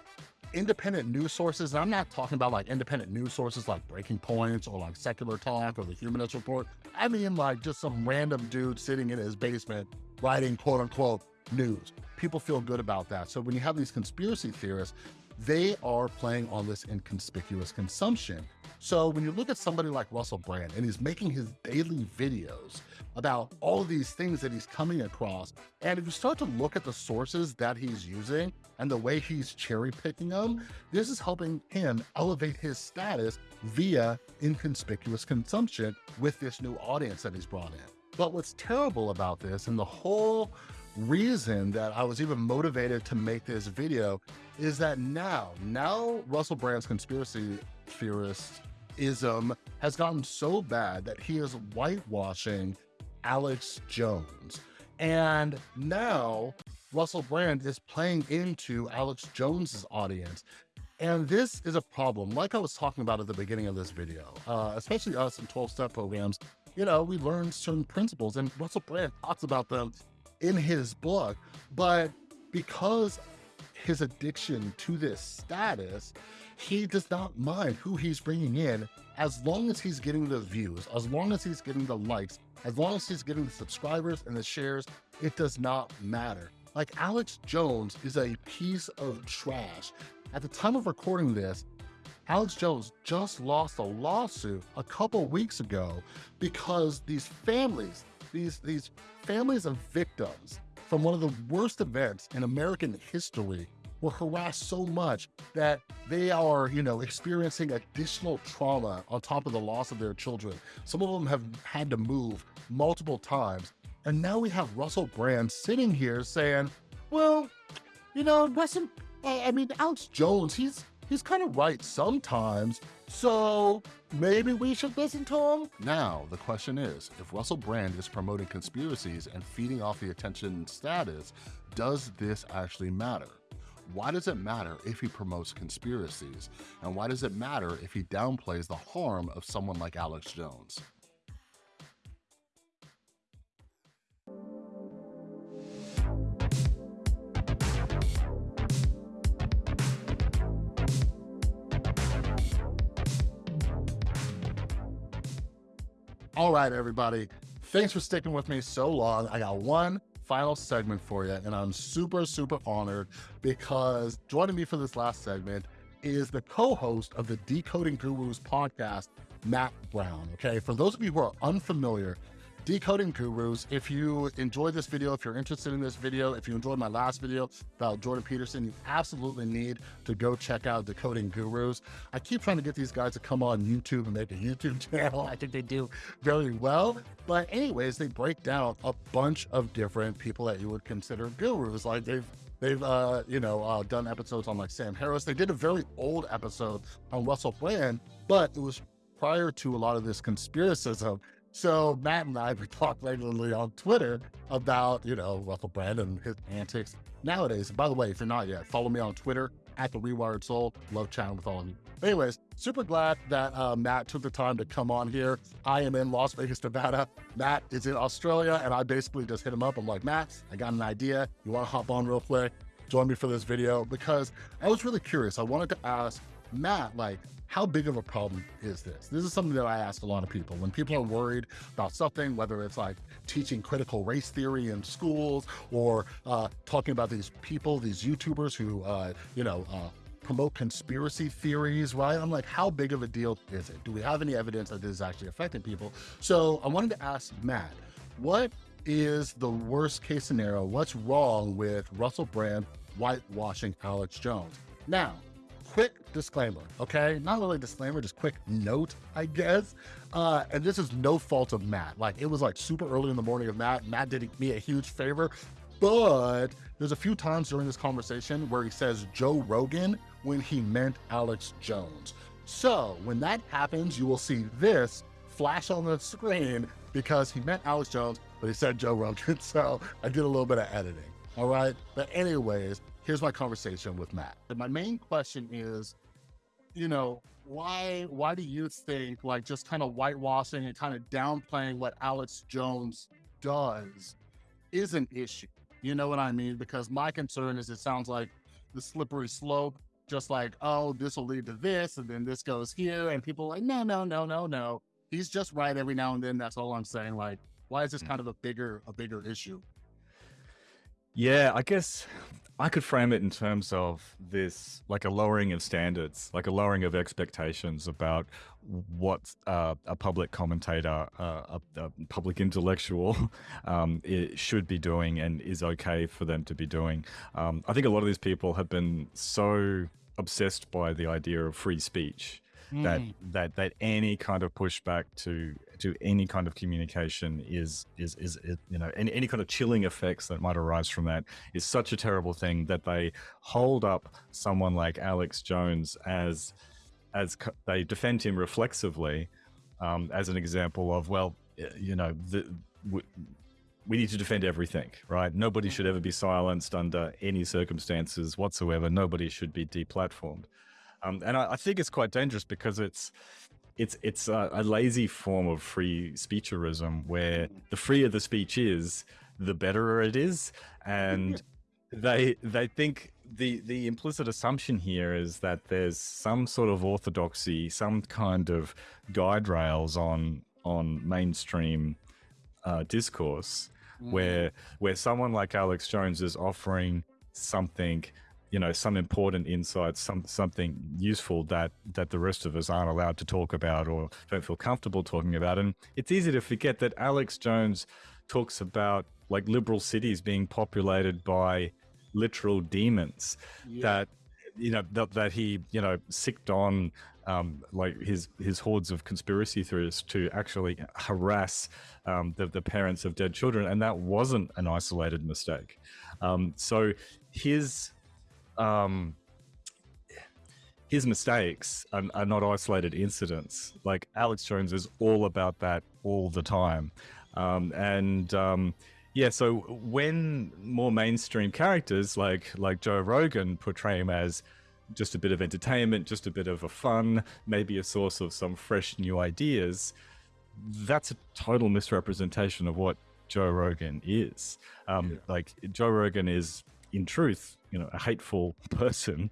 independent news sources, and I'm not talking about like independent news sources like Breaking Points or like Secular Talk or the Humanist Report. I mean like just some random dude sitting in his basement writing quote unquote news. People feel good about that. So when you have these conspiracy theorists, they are playing on this inconspicuous consumption. So when you look at somebody like Russell Brand and he's making his daily videos about all of these things that he's coming across, and if you start to look at the sources that he's using and the way he's cherry picking them, this is helping him elevate his status via inconspicuous consumption with this new audience that he's brought in. But what's terrible about this and the whole reason that I was even motivated to make this video is that now, now Russell Brand's conspiracy theorist ism has gotten so bad that he is whitewashing Alex Jones. And now Russell Brand is playing into Alex Jones's audience. And this is a problem, like I was talking about at the beginning of this video, uh, especially us in 12-step programs, you know, we learn certain principles and Russell Brand talks about them in his book, but because his addiction to this status, he does not mind who he's bringing in as long as he's getting the views, as long as he's getting the likes, as long as he's getting the subscribers and the shares, it does not matter. Like Alex Jones is a piece of trash. At the time of recording this, Alex Jones just lost a lawsuit a couple weeks ago because these families, these, these families of victims from one of the worst events in American history were harassed so much that they are, you know, experiencing additional trauma on top of the loss of their children. Some of them have had to move multiple times. And now we have Russell Brand sitting here saying, well, you know, Russell, I mean, Alex Jones, he's he's kind of right sometimes, So maybe we should listen to him? Now, the question is, if Russell Brand is promoting conspiracies and feeding off the attention status, does this actually matter? Why does it matter if he promotes conspiracies? And why does it matter if he downplays the harm of someone like Alex Jones? All right, everybody. Thanks for sticking with me so long. I got one final segment for you, and I'm super, super honored because joining me for this last segment is the co-host of the Decoding Gurus podcast, Matt Browne. Okay, for those of you who are unfamiliar, Decoding Gurus. If you enjoyed this video, if you're interested in this video, if you enjoyed my last video about Jordan Peterson, you absolutely need to go check out Decoding Gurus. I keep trying to get these guys to come on YouTube and make a YouTube channel. I think they do very well. But anyways, they break down a bunch of different people that you would consider gurus. Like they've They've, uh, you know, uh, done episodes on like Sam Harris. They did a very old episode on Russell Brand, but it was prior to a lot of this conspiracism. So Matt and I, we talk regularly on Twitter about, you know, Russell Brand and his antics nowadays. And by the way, if you're not yet, follow me on Twitter at The Rewired Soul. Love chatting with all of you. Anyways, super glad that uh, Matt took the time to come on here. I am in Las Vegas, Nevada. Matt is in Australia, and I basically just hit him up. I'm like, Matt, I got an idea. You want to hop on real quick? Join me for this video because I was really curious. I wanted to ask Matt, like, how big of a problem is this? This is something that I ask a lot of people. When people are worried about something, whether it's like teaching critical race theory in schools or uh, talking about these people, these YouTubers who, uh, you know, uh, promote conspiracy theories, right? I'm like, how big of a deal is it? Do we have any evidence that this is actually affecting people? So I wanted to ask Matt, what is the worst case scenario? What's wrong with Russell Brand whitewashing Alex Jones? Now, quick disclaimer, okay? Not really disclaimer, just quick note, I guess. Uh, and this is no fault of Matt. Like, it was like super early in the morning of Matt. Matt did me a huge favor, but there's a few times during this conversation where he says Joe Rogan when he meant Alex Jones. So when that happens, you will see this flash on the screen because he meant Alex Jones, but he said Joe Rogan. So I did a little bit of editing. All right. But anyways, here's my conversation with Matt. And my main question is, you know, why why do you think like just kind of whitewashing and kind of downplaying what Alex Jones does is an issue? You know what I mean? Because my concern is it sounds like the slippery slope, just like, oh, this will lead to this, and then this goes here, and people like, no, no, no, no, no. He's just right every now and then. That's all I'm saying. Like, why is this hmm. kind of a bigger a bigger issue? Yeah, I guess I could frame it in terms of this, like a lowering of standards, like a lowering of expectations about what uh, a public commentator, uh, a, a, public intellectual, um, should be doing and is okay for them to be doing. Um, I think a lot of these people have been so obsessed by the idea of free speech mm. that that that any kind of pushback to to any kind of communication is is is, is you know any, any kind of chilling effects that might arise from that is such a terrible thing that they hold up someone like Alex Jones as as they defend him reflexively um, as an example of well you know the we need to defend everything, right? Nobody should ever be silenced under any circumstances whatsoever. Nobody should be deplatformed. Um, and I, I, think it's quite dangerous because it's it's it's a, a, lazy form of free speecherism where the freer the speech is, the better it is, and they they think the the implicit assumption here is that there's some sort of orthodoxy, some kind of guide rails on on mainstream uh, discourse, mm. where where someone like Alex Jones is offering something you know some important insights some something useful that that the rest of us aren't allowed to talk about or don't feel comfortable talking about and it's easy to forget that alex jones talks about like liberal cities being populated by literal demons yeah. that you know that, that he you know sicked on um, like his his hordes of conspiracy theorists to actually harass um, the, the parents of dead children, and that wasn't an isolated mistake. Um, so his um, his mistakes are, are not isolated incidents. Like Alex Jones is all about that all the time, um, and um, yeah. So when more mainstream characters like like Joe Rogan portray him as just a bit of entertainment, just a bit of a fun, maybe a source of some fresh new ideas, that's a total misrepresentation of what Joe Rogan is. Um, yeah. Like Joe Rogan is, in truth, you know, a hateful person,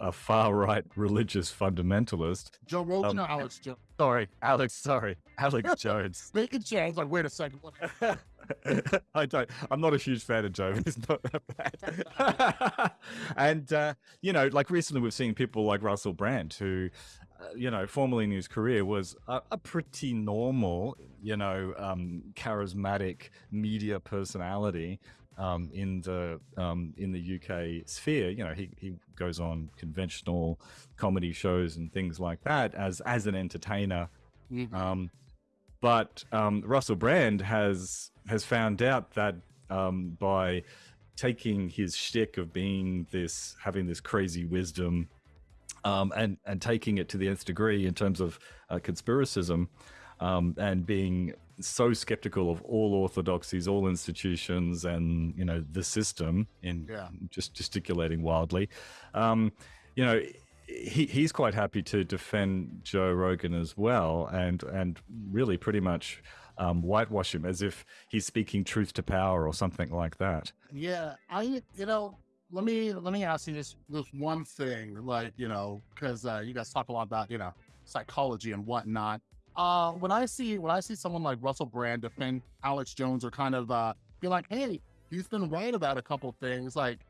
a far right religious fundamentalist. Joe Rogan um, or Alex Jones? Sorry, Alex. Sorry, Alex Jones. Making sure. I was like, wait a second. I don't. I'm not a huge fan of Joe. He's not that bad. and uh, you know, like recently, we've seen people like Russell Brand, who, uh, you know, formerly in his career was a, a pretty normal, you know, um, charismatic media personality. Um, in the um, in the UK sphere, you know, he, he goes on conventional comedy shows and things like that as as an entertainer. Mm-hmm. Um, but um, Russell Brand has has found out that um, by taking his shtick of being this, having this crazy wisdom, um, and and taking it to the nth degree in terms of uh, conspiracism, um, and being so skeptical of all orthodoxies, all institutions, and you know the system, in yeah. just gesticulating wildly, um, you know he, he's quite happy to defend Joe Rogan as well, and and really pretty much um, whitewash him as if he's speaking truth to power or something like that. Yeah, I you know let me let me ask you this this one thing, like you know, because uh, you guys talk a lot about you know psychology and whatnot. Uh, when I see when I see someone like Russell Brand defend Alex Jones or kind of uh, be like, hey, he's been right about a couple things, like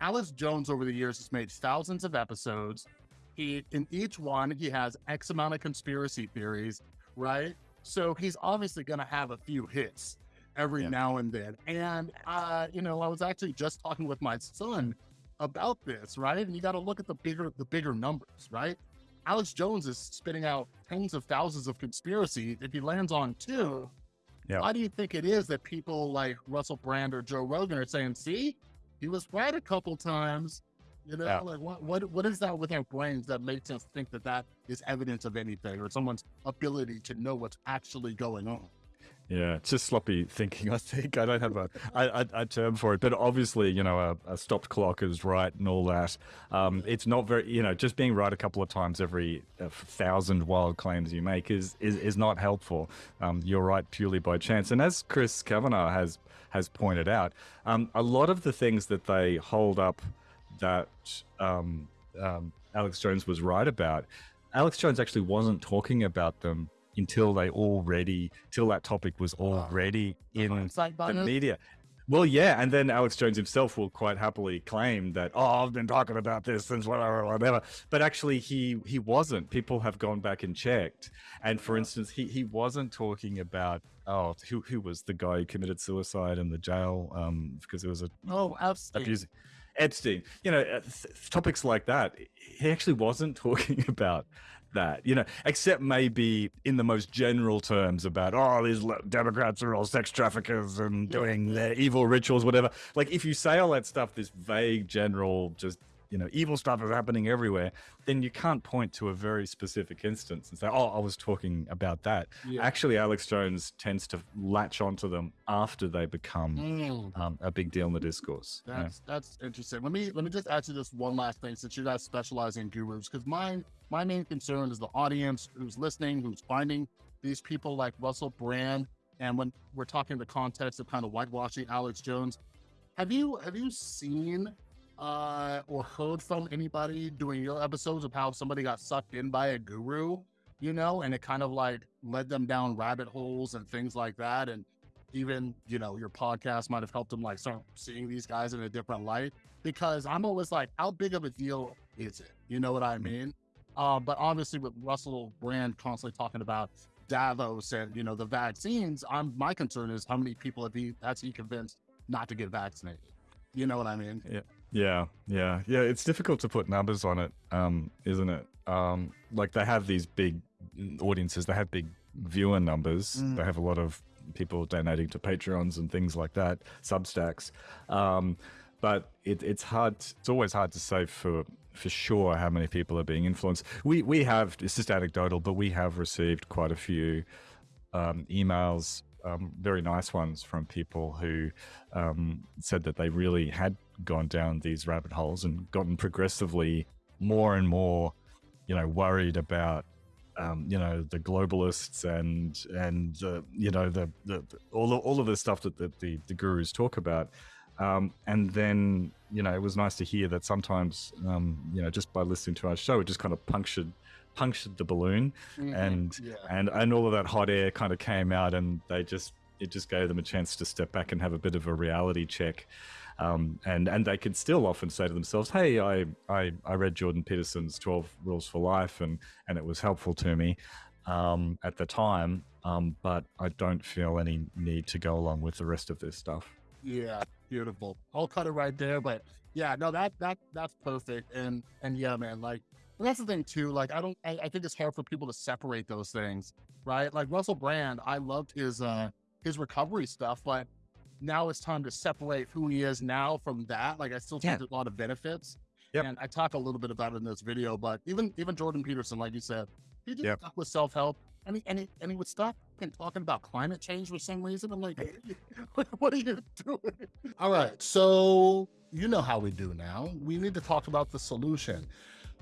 Alex Jones over the years has made thousands of episodes. He in each one he has X amount of conspiracy theories, right? So he's obviously going to have a few hits every yeah. now and then. And uh, you know, I was actually just talking with my son about this, right? And you got to look at the bigger the bigger numbers, right? Alex Jones is spitting out tens of thousands of conspiracies. If he lands on two, yeah. why do you think it is that people like Russell Brand or Joe Rogan are saying, "See, he was right a couple times. You know, yeah. like what what what is that with our brains that makes us think that that is evidence of anything or someone's ability to know what's actually going on? Yeah, it's just sloppy thinking. I think I don't have a, a, a term for it, but obviously, you know, a, a stopped clock is right and all that. Um, it's not very, you know, just being right a couple of times every uh, thousand wild claims you make is is, is not helpful. Um, you're right purely by chance, and as Chris Kavanagh has has pointed out, um, a lot of the things that they hold up that um, um, Alex Jones was right about, Alex Jones actually wasn't talking about them until they already, till that topic was already in the media. Well, yeah, and then Alex Jones himself will quite happily claim that, oh, I've been talking about this since whatever, whatever. But actually, he he wasn't. People have gone back and checked. And for instance, he he wasn't talking about oh, who who was the guy who committed suicide in the jail um, because it was a oh, Epstein. Epstein. You know, uh, th- topics like that. He actually wasn't talking about that, you know, except maybe in the most general terms about, oh, these Democrats are all sex traffickers and doing their evil rituals, whatever. Like, if you say all that stuff, this vague, general, just you know, evil stuff is happening everywhere, then you can't point to a very specific instance and say, oh, I was talking about that. Yeah. Actually, Alex Jones tends to latch onto them after they become mm. um, a big deal in the discourse. That's yeah. that's interesting. Let me let me just add to this one last thing since you guys specialize in gurus, because my my main concern is the audience who's listening, who's finding these people like Russell Brand. And when we're talking the context of kind of whitewashing Alex Jones, have you have you seen uh, or heard from anybody doing your episodes of how somebody got sucked in by a guru, you know, and it kind of like led them down rabbit holes and things like that. And even, you know, your podcast might have helped them like start seeing these guys in a different light because I'm always like, how big of a deal is it? You know what I mean? Uh, but obviously with Russell Brand constantly talking about Davos and, you know, the vaccines, I'm, my concern is how many people have he, has he convinced not to get vaccinated? You know what I mean? Yeah. Yeah, yeah, yeah. It's difficult to put numbers on it, um, isn't it? Um, like they have these big audiences, they have big viewer numbers, mm. they have a lot of people donating to Patreons and things like that, Substacks. Um, but it, it's hard. It's always hard to say for for sure how many people are being influenced. We we have it's just anecdotal, but we have received quite a few um, emails, um, very nice ones from people who um, said that they really had gone down these rabbit holes and gotten progressively more and more, you know, worried about um, you know the globalists and and uh, you know the, the, the all of, all of the stuff that the, the, the gurus talk about. Um, and then you know it was nice to hear that sometimes um, you know just by listening to our show it just kind of punctured punctured the balloon. Mhm, and yeah. and and all of that hot air kind of came out and they just it just gave them a chance to step back and have a bit of a reality check um, and and they can still often say to themselves, "Hey, I, I I read Jordan Peterson's Twelve Rules for Life, and and it was helpful to me um, at the time, um, but I don't feel any need to go along with the rest of this stuff." Yeah, beautiful. I'll cut it right there. But yeah, no, that that that's perfect. And and yeah, man, like that's the thing too. Like I don't I, I think it's hard for people to separate those things, right? Like Russell Brand, I loved his uh his recovery stuff, but now it's time to separate who he is now from that. Like I still think Yeah. there's a lot of benefits. Yep. And I talk a little bit about it in this video, but even even Jordan Peterson, like you said, he just Yep. stuck with self-help and he, and he, and he would stop and talking about climate change for some reason. I'm like, what are you doing? All right. So you know how we do now. We need to talk about the solution.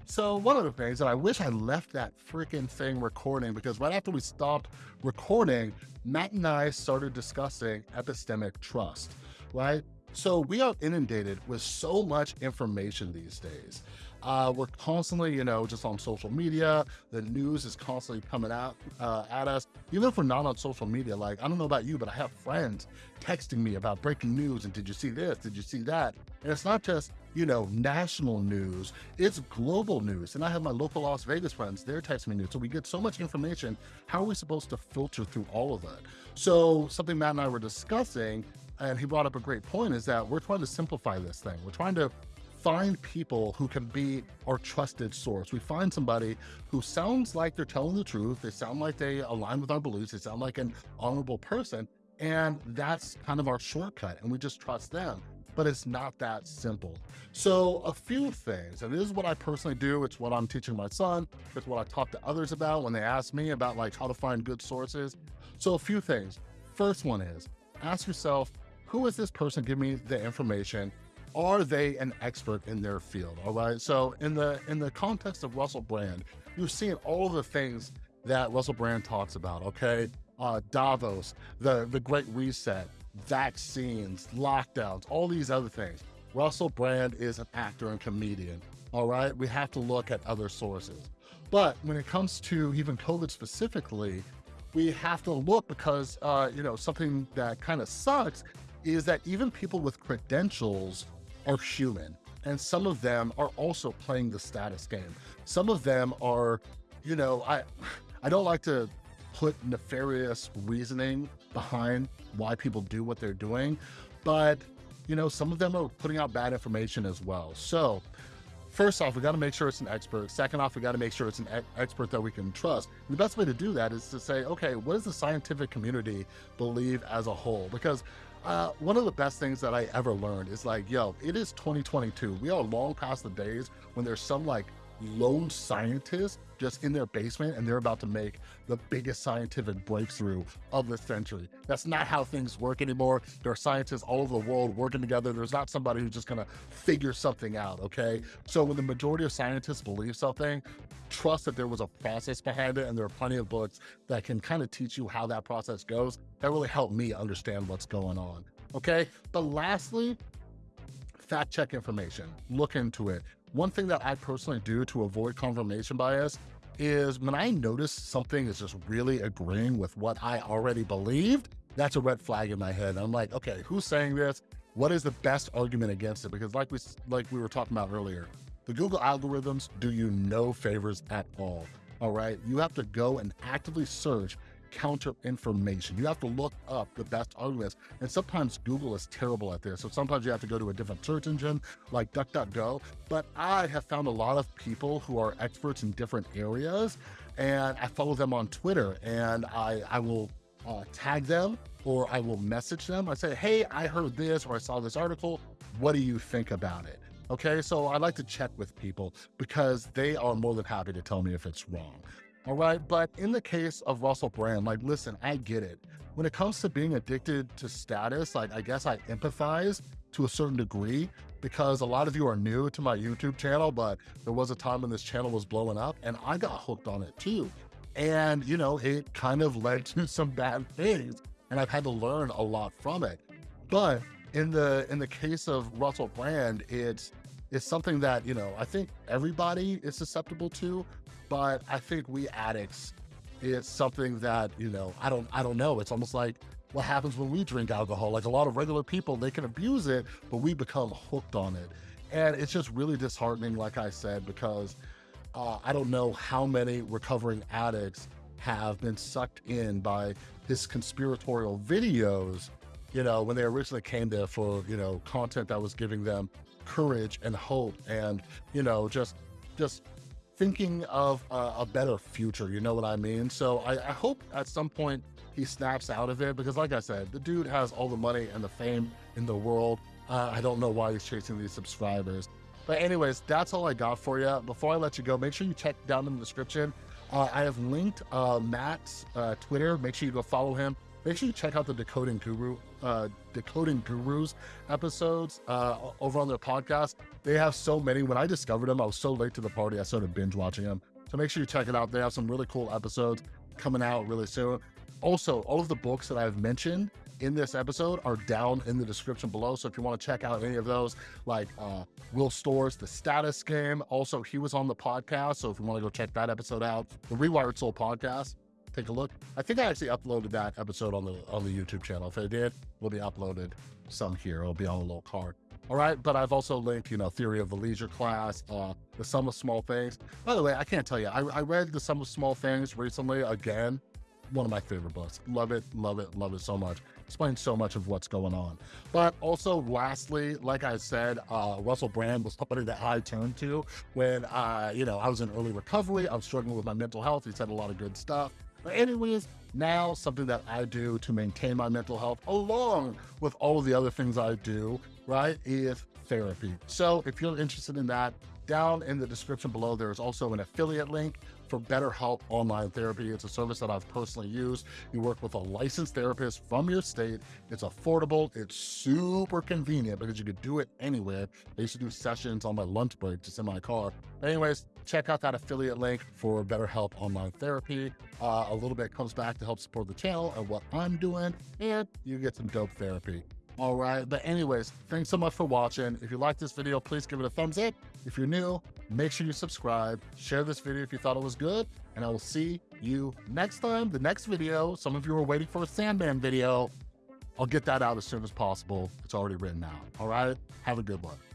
So one of the things that I wish I left that freaking thing recording because right after we stopped recording, Matt and I started discussing epistemic trust, right? So we are inundated with so much information these days. Uh, we're constantly, you know, just on social media. The news is constantly coming out uh, at us. Even if we're not on social media, like I don't know about you, but I have friends texting me about breaking news and did you see this? Did you see that? And it's not just you know national news; it's global news. And I have my local Las Vegas friends; they're texting me news. So we get so much information. How are we supposed to filter through all of it? So something Matt and I were discussing, and he brought up a great point, is that we're trying to simplify this thing. We're trying to find people who can be our trusted source. We find somebody who sounds like they're telling the truth. They sound like they align with our beliefs. They sound like an honorable person. And that's kind of our shortcut. And we just trust them. But it's not that simple. So, a few things, and this is what I personally do. It's what I'm teaching my son. It's what I talk to others about when they ask me about like how to find good sources. So, a few things. First one is ask yourself, who is this person giving me the information? Are they an expert in their field all right? So in the in the context of russell brand you're seeing all the things that russell brand talks about okay? Uh davos the the great reset vaccines lockdowns all these other things. Russell brand is an actor and comedian all right? We have to look at other sources. But when it comes to even covid specifically we have to look because uh you know something that kind of sucks is that even people with credentials are human and some of them are also playing the status game some of them are you know i i don't like to put nefarious reasoning behind why people do what they're doing but you know some of them are putting out bad information as well so First off, we got to make sure it's an expert. Second off, we got to make sure it's an e- expert that we can trust. And the best way to do that is to say, okay, what does the scientific community believe as a whole? Because uh, one of the best things that I ever learned is like, yo, it is 2022. We are long past the days when there's some like lone scientist just in their basement and they're about to make the biggest scientific breakthrough of the century. That's not how things work anymore. There are scientists all over the world working together. There's not somebody who's just gonna figure something out, okay? So when the majority of scientists believe something, trust that there was a process behind it and there are plenty of books that can kind of teach you how that process goes. That really helped me understand what's going on, okay? But lastly, fact check information, look into it. One thing that I personally do to avoid confirmation bias is when I notice something is just really agreeing with what I already believed, that's a red flag in my head. I'm like, okay, who's saying this? What is the best argument against it? Because like we like we were talking about earlier, the Google algorithms do you no favors at all. All right, you have to go and actively search counter information. You have to look up the best arguments. And sometimes Google is terrible at this. So sometimes you have to go to a different search engine like DuckDuckGo. But I have found a lot of people who are experts in different areas and I follow them on Twitter and I, I will uh, tag them or I will message them. I say, hey, I heard this or I saw this article. What do you think about it? Okay, so I like to check with people because they are more than happy to tell me if it's wrong. All right, but in the case of Russell Brand, like, listen, I get it. When it comes to being addicted to status, like, I guess I empathize to a certain degree because a lot of you are new to my YouTube channel, but there was a time when this channel was blowing up and I got hooked on it too. And, you know, it kind of led to some bad things and I've had to learn a lot from it. But in the in the case of Russell Brand, it's it's something that, you know, I think everybody is susceptible to, but I think we addicts, it's something that, you know, I don't I don't know. It's almost like what happens when we drink alcohol. Like a lot of regular people, they can abuse it, but we become hooked on it. And it's just really disheartening, like I said, because uh, I don't know how many recovering addicts have been sucked in by his conspiratorial videos, you know, when they originally came there for, you know, content that was giving them courage and hope and, you know, just, just thinking of a, a better future. You know what I mean? So I, I hope at some point he snaps out of it because like I said, the dude has all the money and the fame in the world. Uh, I don't know why he's chasing these subscribers. But anyways, that's all I got for you. Before I let you go, make sure you check down in the description. Uh, I have linked uh, Matt's uh, Twitter. Make sure you go follow him. Make sure you check out the Decoding Guru, uh, Decoding Gurus episodes uh, over on their podcast. They have so many. When I discovered them, I was so late to the party. I started binge watching them. So make sure you check it out. They have some really cool episodes coming out really soon. Also, all of the books that I've mentioned in this episode are down in the description below. So if you want to check out any of those, like uh, Will Storr's, The Status Game, also he was on the podcast. So if you want to go check that episode out, the Rewired Soul podcast, take a look. I think I actually uploaded that episode on the on the YouTube channel. If I did, will be uploaded some here. It'll be on a little card. All right, but I've also linked, you know, Theory of the Leisure class, uh, The Sum of Small Things. By the way, I can't tell you, I, I read The Sum of Small Things recently again one of my favorite books. Love it, love it, love it so much. Explains so much of what's going on. But also, lastly, like I said, uh, Russell Brand was somebody that I turned to when, uh, you know, I was in early recovery. I was struggling with my mental health. He said a lot of good stuff. But anyways, now something that I do to maintain my mental health, along with all of the other things I do, right, is therapy. So if you're interested in that, down in the description below, there is also an affiliate link for BetterHelp Online Therapy. It's a service that I've personally used. You work with a licensed therapist from your state. It's affordable. It's super convenient because you could do it anywhere. I used to do sessions on my lunch break just in my car. Anyways, check out that affiliate link for BetterHelp Online Therapy. Uh, a little bit comes back to help support the channel and what I'm doing, and you get some dope therapy. All right. But anyways, thanks so much for watching. If you like this video, please give it a thumbs up. If you're new, make sure you subscribe, share this video if you thought it was good, and I will see you next time. The next video, some of you are waiting for a Sandman video. I'll get that out as soon as possible. It's already written out. All right. Have a good one.